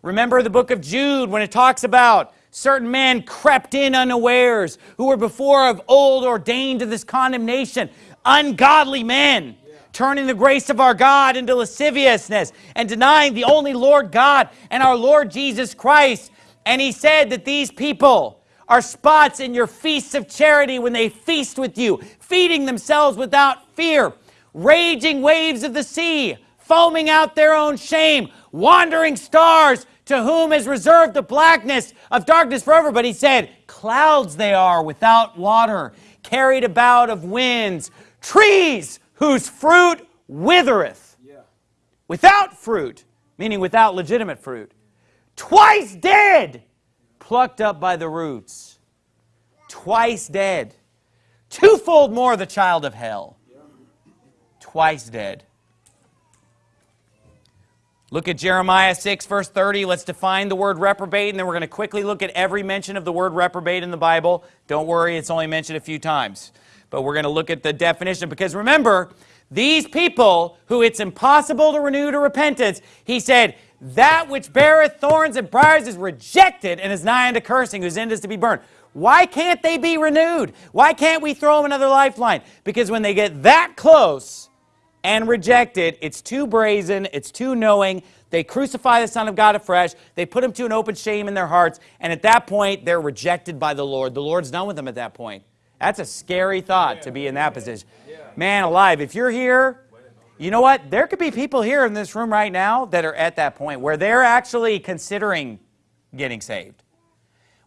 A: Remember the book of Jude when it talks about certain men crept in unawares who were before of old ordained to this condemnation, ungodly men turning the grace of our God into lasciviousness and denying the only Lord God and our Lord Jesus Christ. And he said that these people are spots in your feasts of charity when they feast with you, feeding themselves without fear, raging waves of the sea, foaming out their own shame, wandering stars to whom is reserved the blackness of darkness forever. But he said, clouds they are without water, carried about of winds, trees whose fruit withereth. Yeah. Without fruit, meaning without legitimate fruit. Twice dead plucked up by the roots, twice dead, twofold more the child of hell, twice dead. Look at Jeremiah 6, verse 30. Let's define the word reprobate, and then we're going to quickly look at every mention of the word reprobate in the Bible. Don't worry, it's only mentioned a few times. But we're going to look at the definition because remember, these people who it's impossible to renew to repentance, he said, that which beareth thorns and briars is rejected and is nigh unto cursing, whose end is to be burned. Why can't they be renewed? Why can't we throw them another lifeline? Because when they get that close and rejected, it's too brazen, it's too knowing. They crucify the Son of God afresh. They put him to an open shame in their hearts. And at that point, they're rejected by the Lord. The Lord's done with them at that point. That's a scary thought to be in that position. Man alive, if you're here you know what? There could be people here in this room right now that are at that point where they're actually considering getting saved,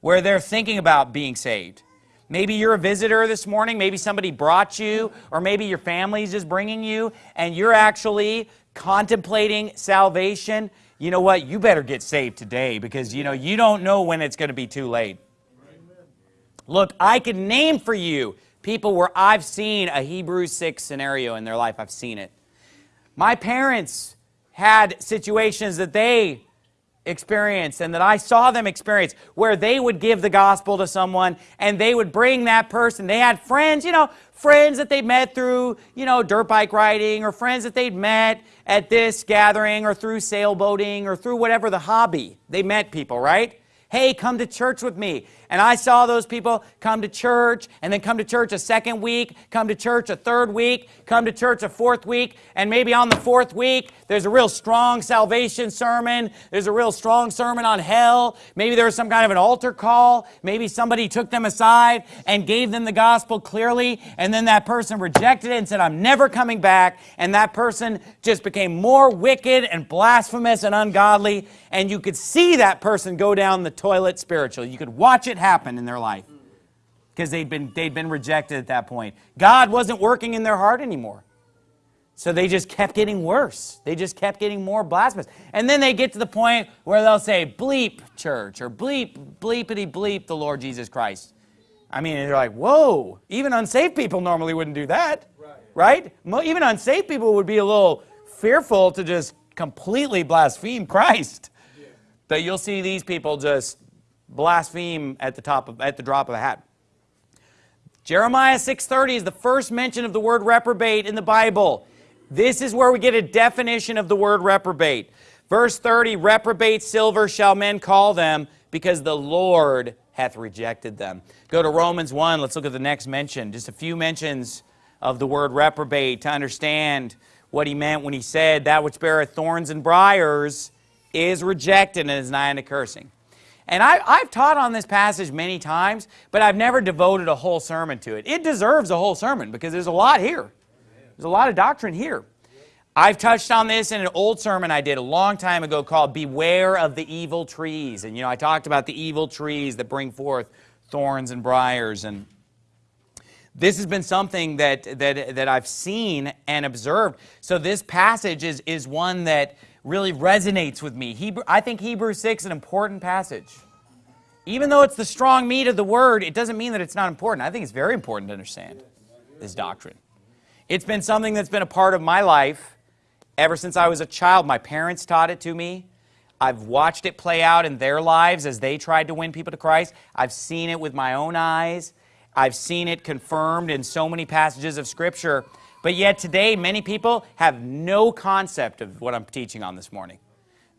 A: where they're thinking about being saved. Maybe you're a visitor this morning, maybe somebody brought you, or maybe your family's just bringing you, and you're actually contemplating salvation. You know what? You better get saved today because you know you don't know when it's going to be too late. Look, I can name for you people where I've seen a Hebrews 6 scenario in their life. I've seen it. My parents had situations that they experienced and that I saw them experience where they would give the gospel to someone and they would bring that person. They had friends, you know, friends that they met through, you know, dirt bike riding or friends that they'd met at this gathering or through sailboating or through whatever the hobby. They met people, right? Hey, come to church with me. And I saw those people come to church and then come to church a second week, come to church a third week, come to church a fourth week, and maybe on the fourth week, there's a real strong salvation sermon. There's a real strong sermon on hell. Maybe there was some kind of an altar call. Maybe somebody took them aside and gave them the gospel clearly, and then that person rejected it and said, I'm never coming back. And that person just became more wicked and blasphemous and ungodly. And you could see that person go down the toilet spiritually. You could watch it happened in their life because they'd been, they'd been rejected at that point. God wasn't working in their heart anymore. So they just kept getting worse. They just kept getting more blasphemous. And then they get to the point where they'll say, bleep, church, or bleep, bleepity bleep, the Lord Jesus Christ. I mean, they're like, whoa, even unsaved people normally wouldn't do that, right? right? Even unsaved people would be a little fearful to just completely blaspheme Christ. Yeah. But you'll see these people just blaspheme at the top of, at the drop of a hat. Jeremiah 6:30 is the first mention of the word reprobate in the Bible. This is where we get a definition of the word reprobate. Verse 30, reprobate silver shall men call them because the Lord hath rejected them. Go to Romans 1, let's look at the next mention. Just a few mentions of the word reprobate to understand what he meant when he said that which beareth thorns and briars is rejected and is nigh unto cursing. And I, have taught on this passage many times, but I've never devoted a whole sermon to it. It deserves a whole sermon because there's a lot here. There's a lot of doctrine here. I've touched on this in an old sermon I did a long time ago called Beware of the Evil Trees. And, you know, I talked about the evil trees that bring forth thorns and briars. And this has been something that, that, that I've seen and observed. So this passage is, is one that really resonates with me. Hebrew, I think Hebrews 6 is an important passage. Even though it's the strong meat of the word, it doesn't mean that it's not important. I think it's very important to understand this doctrine. It's been something that's been a part of my life ever since I was a child. My parents taught it to me. I've watched it play out in their lives as they tried to win people to Christ. I've seen it with my own eyes. I've seen it confirmed in so many passages of Scripture. But yet today, many people have no concept of what I'm teaching on this morning.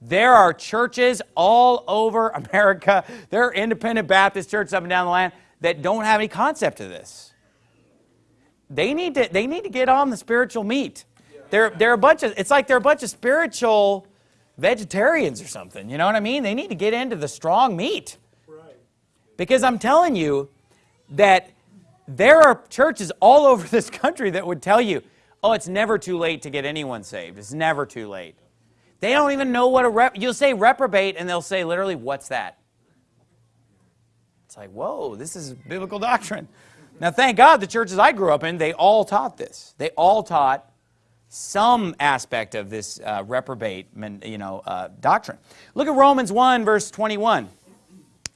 A: There are churches all over America, there are independent Baptist churches up and down the land that don't have any concept of this. They need to, they need to get on the spiritual meat. They're, they're a bunch of, it's like they're a bunch of spiritual vegetarians or something. You know what I mean? They need to get into the strong meat. Because I'm telling you that there are churches all over this country that would tell you, oh, it's never too late to get anyone saved. It's never too late. They don't even know what a rep, you'll say reprobate, and they'll say literally, what's that? It's like, whoa, this is biblical doctrine. Now, thank God the churches I grew up in, they all taught this. They all taught some aspect of this uh, reprobate you know, uh, doctrine. Look at Romans 1, verse 21.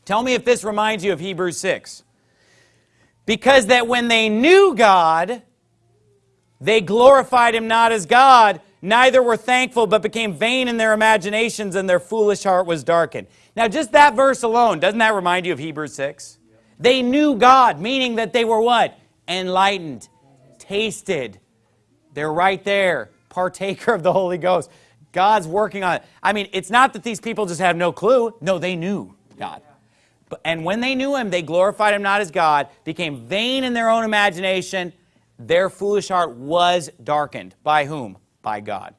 A: Tell me if this reminds you of Hebrews 6. Because that when they knew God, they glorified him not as God, neither were thankful, but became vain in their imaginations, and their foolish heart was darkened. Now, just that verse alone, doesn't that remind you of Hebrews 6? They knew God, meaning that they were what? Enlightened, tasted. They're right there, partaker of the Holy Ghost. God's working on it. I mean, it's not that these people just have no clue. No, they knew God. And when they knew him, they glorified him not as God, became vain in their own imagination. Their foolish heart was darkened. By whom? By God.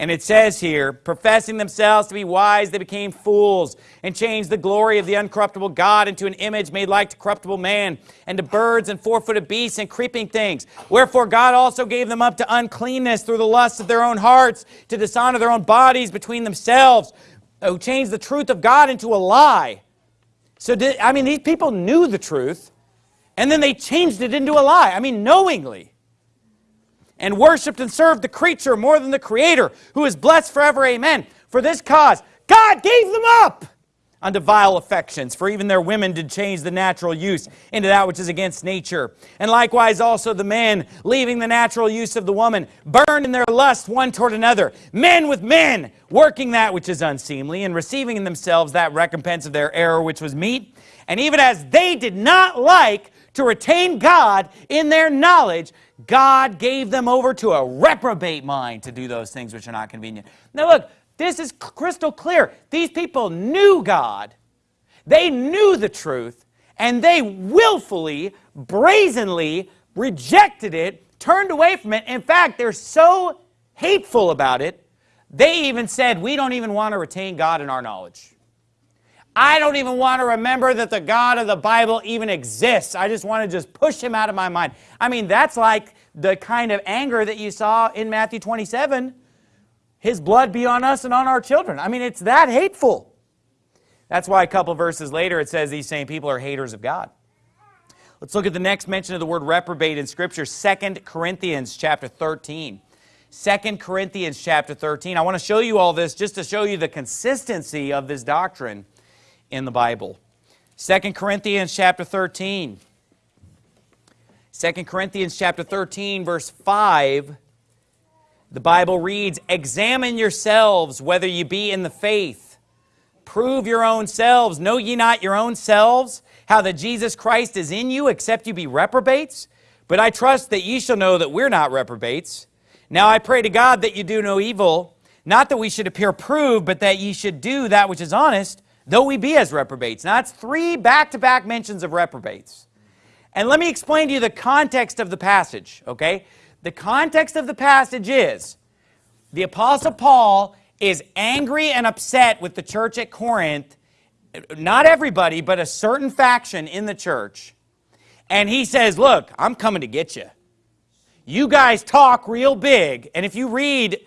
A: And it says here, professing themselves to be wise, they became fools and changed the glory of the uncorruptible God into an image made like to corruptible man and to birds and four-footed beasts and creeping things. Wherefore God also gave them up to uncleanness through the lusts of their own hearts, to dishonor their own bodies between themselves, who changed the truth of God into a lie so, did, I mean, these people knew the truth, and then they changed it into a lie. I mean, knowingly. And worshiped and served the creature more than the creator, who is blessed forever. Amen. For this cause, God gave them up unto vile affections, for even their women did change the natural use into that which is against nature. And likewise also the men, leaving the natural use of the woman, burned in their lust one toward another, men with men, working that which is unseemly, and receiving in themselves that recompense of their error which was meet. And even as they did not like to retain God in their knowledge, God gave them over to a reprobate mind to do those things which are not convenient. Now look, this is crystal clear. These people knew God. They knew the truth, and they willfully, brazenly rejected it, turned away from it. In fact, they're so hateful about it, they even said, we don't even want to retain God in our knowledge. I don't even want to remember that the God of the Bible even exists. I just want to just push him out of my mind. I mean, that's like the kind of anger that you saw in Matthew 27 his blood be on us and on our children. I mean, it's that hateful. That's why a couple verses later it says these same people are haters of God. Let's look at the next mention of the word reprobate in Scripture, 2 Corinthians chapter 13. 2 Corinthians chapter 13. I want to show you all this just to show you the consistency of this doctrine in the Bible. 2 Corinthians chapter 13. 2 Corinthians chapter 13 verse 5 the Bible reads, Examine yourselves whether you be in the faith. Prove your own selves. Know ye not your own selves, how that Jesus Christ is in you, except you be reprobates? But I trust that ye shall know that we're not reprobates. Now I pray to God that you do no evil, not that we should appear proved, but that ye should do that which is honest, though we be as reprobates. Now that's three back-to-back -back mentions of reprobates. And let me explain to you the context of the passage, okay? The context of the passage is the Apostle Paul is angry and upset with the church at Corinth, not everybody, but a certain faction in the church. And he says, Look, I'm coming to get you. You guys talk real big. And if you read,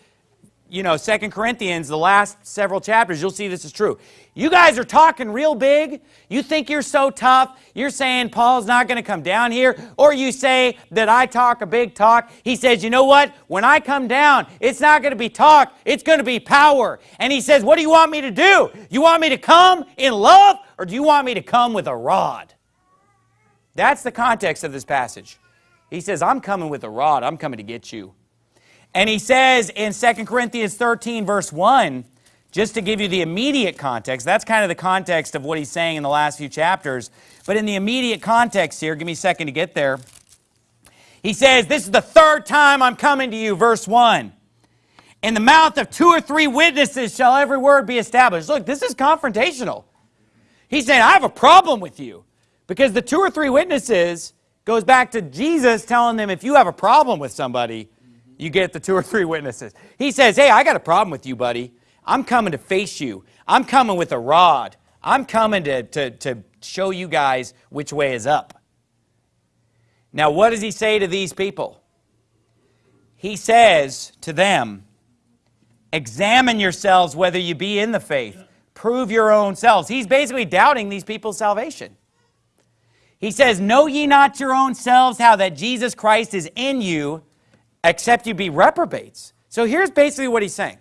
A: you know, Second Corinthians, the last several chapters, you'll see this is true. You guys are talking real big. You think you're so tough. You're saying Paul's not going to come down here. Or you say that I talk a big talk. He says, you know what? When I come down, it's not going to be talk. It's going to be power. And he says, what do you want me to do? You want me to come in love or do you want me to come with a rod? That's the context of this passage. He says, I'm coming with a rod. I'm coming to get you. And he says in 2 Corinthians 13 verse 1, just to give you the immediate context, that's kind of the context of what he's saying in the last few chapters. But in the immediate context here, give me a second to get there. He says, This is the third time I'm coming to you, verse 1. In the mouth of two or three witnesses shall every word be established. Look, this is confrontational. He's saying, I have a problem with you. Because the two or three witnesses goes back to Jesus telling them, if you have a problem with somebody, you get the two or three witnesses. He says, hey, I got a problem with you, buddy. I'm coming to face you. I'm coming with a rod. I'm coming to, to, to show you guys which way is up. Now, what does he say to these people? He says to them, Examine yourselves whether you be in the faith. Prove your own selves. He's basically doubting these people's salvation. He says, Know ye not your own selves how that Jesus Christ is in you, except you be reprobates. So here's basically what he's saying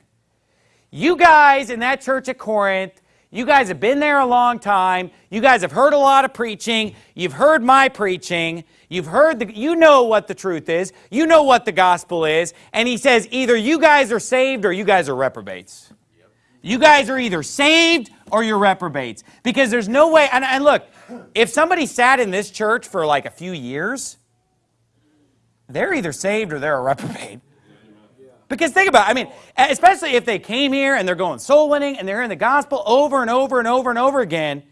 A: you guys in that church at Corinth, you guys have been there a long time. You guys have heard a lot of preaching. You've heard my preaching. You've heard the, you know what the truth is. You know what the gospel is. And he says, either you guys are saved or you guys are reprobates. Yep. You guys are either saved or you're reprobates. Because there's no way, and, and look, if somebody sat in this church for like a few years, they're either saved or they're a reprobate. Because think about it, I mean, especially if they came here and they're going soul winning and they're hearing the gospel over and over and over and over again,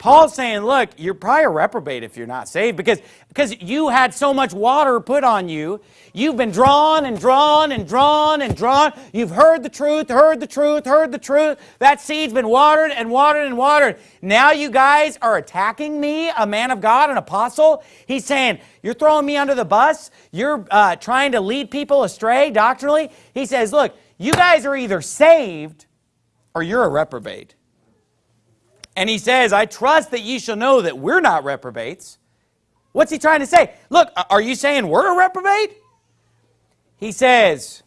A: Paul's saying, look, you're probably a reprobate if you're not saved because, because you had so much water put on you. You've been drawn and drawn and drawn and drawn. You've heard the truth, heard the truth, heard the truth. That seed's been watered and watered and watered. Now you guys are attacking me, a man of God, an apostle. He's saying, you're throwing me under the bus. You're uh, trying to lead people astray doctrinally. He says, look, you guys are either saved or you're a reprobate. And he says, I trust that ye shall know that we're not reprobates. What's he trying to say? Look, are you saying we're a reprobate? He says,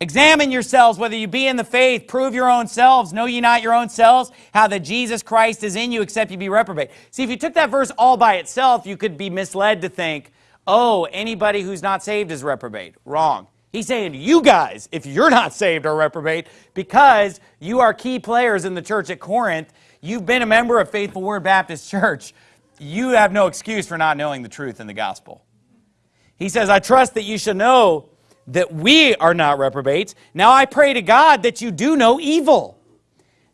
A: Examine yourselves whether you be in the faith, prove your own selves, know ye not your own selves, how that Jesus Christ is in you except you be reprobate. See, if you took that verse all by itself, you could be misled to think, oh, anybody who's not saved is reprobate. Wrong. He's saying you guys, if you're not saved, are reprobate because you are key players in the church at Corinth you've been a member of Faithful Word Baptist Church, you have no excuse for not knowing the truth in the gospel. He says, I trust that you shall know that we are not reprobates. Now I pray to God that you do know evil.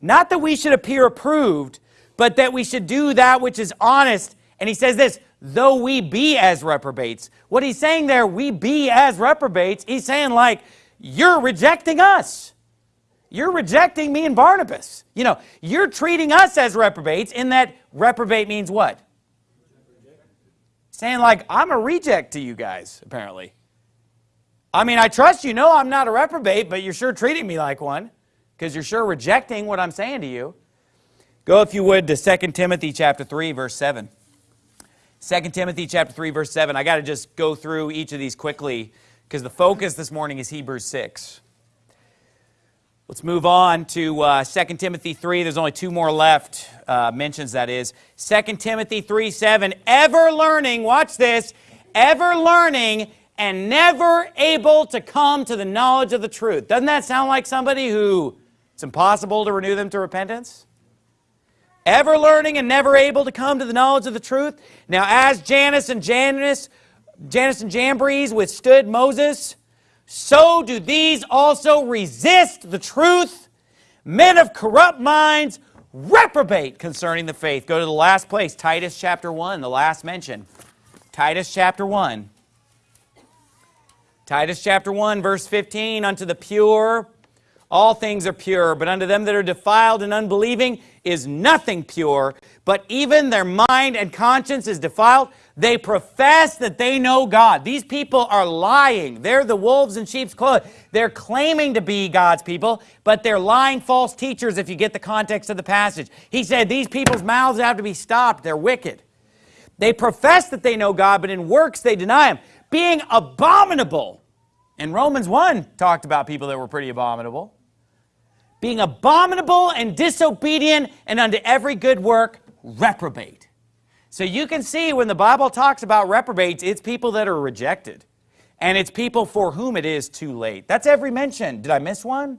A: Not that we should appear approved, but that we should do that which is honest. And he says this, though we be as reprobates. What he's saying there, we be as reprobates, he's saying like, you're rejecting us. You're rejecting me and Barnabas. You know, you're treating us as reprobates in that reprobate means what? Saying like, I'm a reject to you guys, apparently. I mean, I trust you know I'm not a reprobate, but you're sure treating me like one because you're sure rejecting what I'm saying to you. Go, if you would, to 2 Timothy chapter 3, verse 7. 2 Timothy chapter 3, verse 7. I got to just go through each of these quickly because the focus this morning is Hebrews 6. Let's move on to uh, 2 Timothy 3. There's only two more left, uh, mentions that is. 2 Timothy 3 7. Ever learning, watch this, ever learning and never able to come to the knowledge of the truth. Doesn't that sound like somebody who it's impossible to renew them to repentance? Ever learning and never able to come to the knowledge of the truth. Now, as Jannes and Jannes, Jannes and Jambres withstood Moses, so do these also resist the truth. Men of corrupt minds reprobate concerning the faith. Go to the last place, Titus chapter 1, the last mention. Titus chapter 1. Titus chapter 1, verse 15, unto the pure, all things are pure, but unto them that are defiled and unbelieving, is nothing pure, but even their mind and conscience is defiled. They profess that they know God. These people are lying. They're the wolves in sheep's clothing. They're claiming to be God's people, but they're lying false teachers if you get the context of the passage. He said, These people's mouths have to be stopped. They're wicked. They profess that they know God, but in works they deny Him, being abominable. And Romans 1 talked about people that were pretty abominable being abominable and disobedient, and unto every good work reprobate. So you can see when the Bible talks about reprobates, it's people that are rejected. And it's people for whom it is too late. That's every mention. Did I miss one?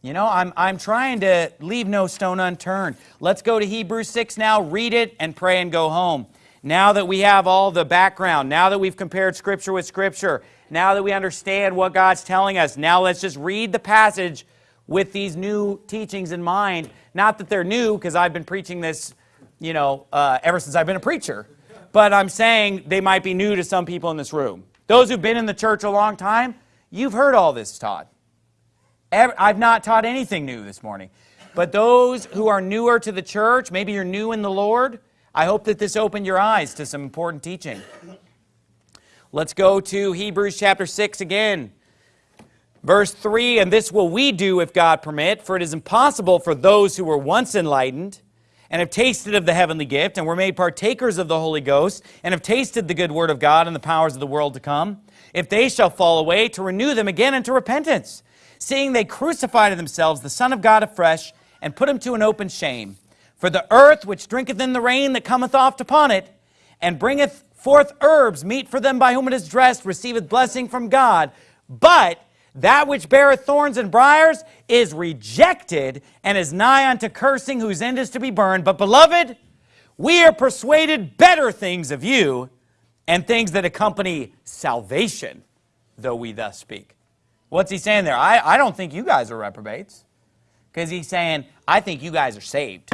A: You know, I'm, I'm trying to leave no stone unturned. Let's go to Hebrews 6 now, read it, and pray and go home. Now that we have all the background, now that we've compared Scripture with Scripture, now that we understand what God's telling us, now let's just read the passage with these new teachings in mind. Not that they're new, because I've been preaching this, you know, uh, ever since I've been a preacher. But I'm saying they might be new to some people in this room. Those who've been in the church a long time, you've heard all this taught. I've not taught anything new this morning. But those who are newer to the church, maybe you're new in the Lord, I hope that this opened your eyes to some important teaching. Let's go to Hebrews chapter 6 again. Verse 3 And this will we do if God permit, for it is impossible for those who were once enlightened and have tasted of the heavenly gift and were made partakers of the Holy Ghost and have tasted the good word of God and the powers of the world to come, if they shall fall away, to renew them again unto repentance, seeing they crucify to themselves the Son of God afresh and put him to an open shame. For the earth which drinketh in the rain that cometh oft upon it and bringeth forth herbs meet for them by whom it is dressed receiveth blessing from God. But that which beareth thorns and briers is rejected and is nigh unto cursing, whose end is to be burned. But, beloved, we are persuaded better things of you and things that accompany salvation, though we thus speak. What's he saying there? I, I don't think you guys are reprobates. Because he's saying, I think you guys are saved.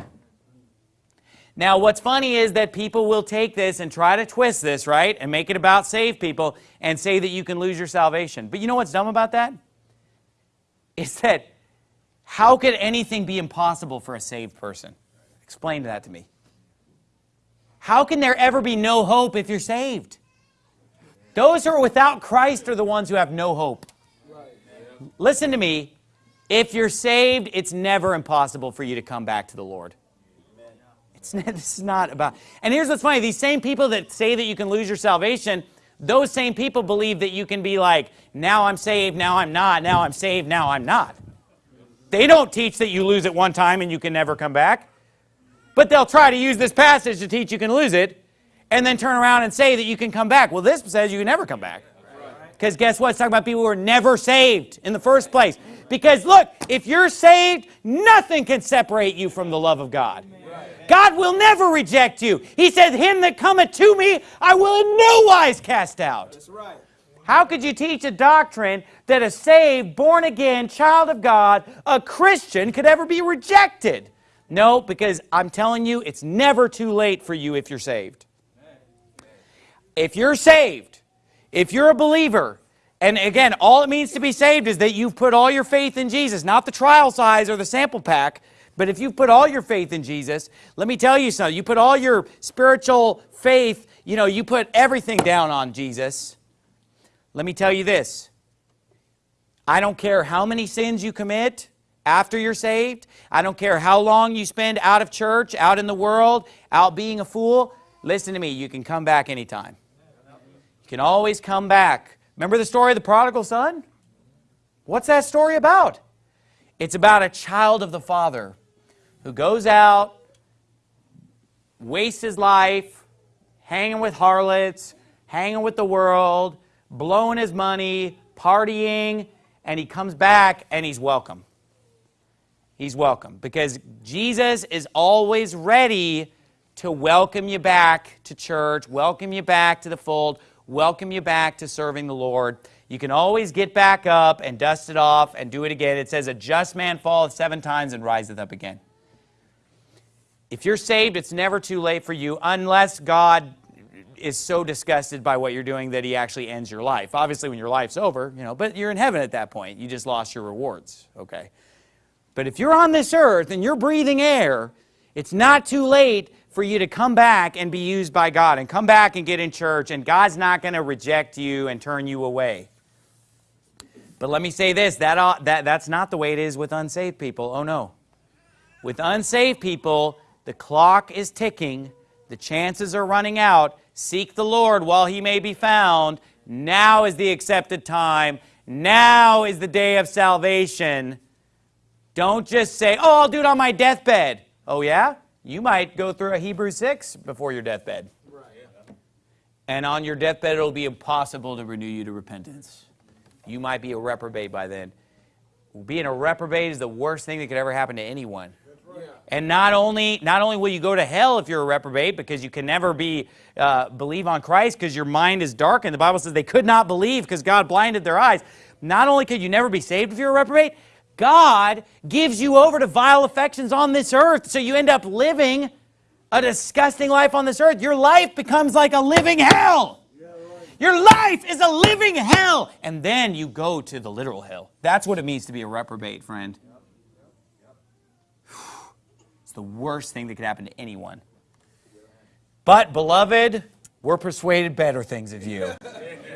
A: Now, what's funny is that people will take this and try to twist this, right, and make it about saved people and say that you can lose your salvation. But you know what's dumb about that? Is that how could anything be impossible for a saved person? Explain that to me. How can there ever be no hope if you're saved? Those who are without Christ are the ones who have no hope. Listen to me. If you're saved, it's never impossible for you to come back to the Lord. It's not, this is not about. And here's what's funny these same people that say that you can lose your salvation, those same people believe that you can be like, now I'm saved, now I'm not, now I'm saved, now I'm not. They don't teach that you lose it one time and you can never come back. But they'll try to use this passage to teach you can lose it and then turn around and say that you can come back. Well, this says you can never come back. Because guess what? It's talking about people who are never saved in the first place. Because look, if you're saved, nothing can separate you from the love of God. God will never reject you. He says, Him that cometh to me, I will in no wise cast out. That's right. How could you teach a doctrine that a saved, born again, child of God, a Christian, could ever be rejected? No, because I'm telling you, it's never too late for you if you're saved. If you're saved, if you're a believer, and again, all it means to be saved is that you've put all your faith in Jesus, not the trial size or the sample pack, but if you put all your faith in Jesus, let me tell you something. You put all your spiritual faith, you know, you put everything down on Jesus. Let me tell you this. I don't care how many sins you commit after you're saved. I don't care how long you spend out of church, out in the world, out being a fool. Listen to me. You can come back anytime. You can always come back. Remember the story of the prodigal son? What's that story about? It's about a child of the father who goes out, wastes his life, hanging with harlots, hanging with the world, blowing his money, partying, and he comes back and he's welcome. He's welcome because Jesus is always ready to welcome you back to church, welcome you back to the fold, welcome you back to serving the Lord. You can always get back up and dust it off and do it again. It says, A just man falleth seven times and riseth up again. If you're saved, it's never too late for you unless God is so disgusted by what you're doing that he actually ends your life. Obviously, when your life's over, you know, but you're in heaven at that point. You just lost your rewards, okay? But if you're on this earth and you're breathing air, it's not too late for you to come back and be used by God and come back and get in church, and God's not going to reject you and turn you away. But let me say this that, that, that's not the way it is with unsaved people. Oh, no. With unsaved people, the clock is ticking. The chances are running out. Seek the Lord while he may be found. Now is the accepted time. Now is the day of salvation. Don't just say, oh, I'll do it on my deathbed. Oh, yeah? You might go through a Hebrew 6 before your deathbed. Right, And on your deathbed, it'll be impossible to renew you to repentance. You might be a reprobate by then. Being a reprobate is the worst thing that could ever happen to anyone. And not only, not only will you go to hell if you're a reprobate because you can never be uh, believe on Christ because your mind is darkened. The Bible says they could not believe because God blinded their eyes. Not only could you never be saved if you're a reprobate, God gives you over to vile affections on this earth. So you end up living a disgusting life on this earth. Your life becomes like a living hell. Your life is a living hell. And then you go to the literal hell. That's what it means to be a reprobate, friend the worst thing that could happen to anyone. But, beloved, we're persuaded better things of you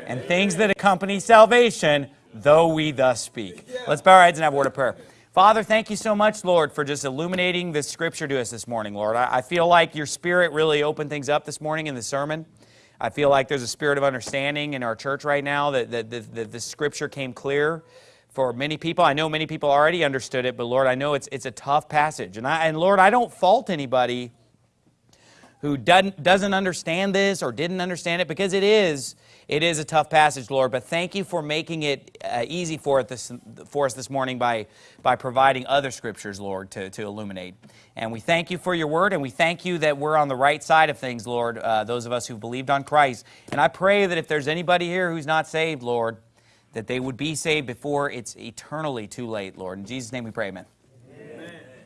A: and things that accompany salvation, though we thus speak. Let's bow our heads and have a word of prayer. Father, thank you so much, Lord, for just illuminating this scripture to us this morning, Lord. I, feel like your spirit really opened things up this morning in the sermon. I feel like there's a spirit of understanding in our church right now that, that the scripture came clear for many people. I know many people already understood it, but Lord, I know it's, it's a tough passage. And, I, and Lord, I don't fault anybody who doesn't, doesn't understand this or didn't understand it because it is, it is a tough passage, Lord. But thank you for making it uh, easy for, this, for us this morning by, by providing other scriptures, Lord, to, to illuminate. And we thank you for your word, and we thank you that we're on the right side of things, Lord, uh, those of us who believed on Christ. And I pray that if there's anybody here who's not saved, Lord, that they would be saved before it's eternally too late, Lord. In Jesus' name we pray, amen.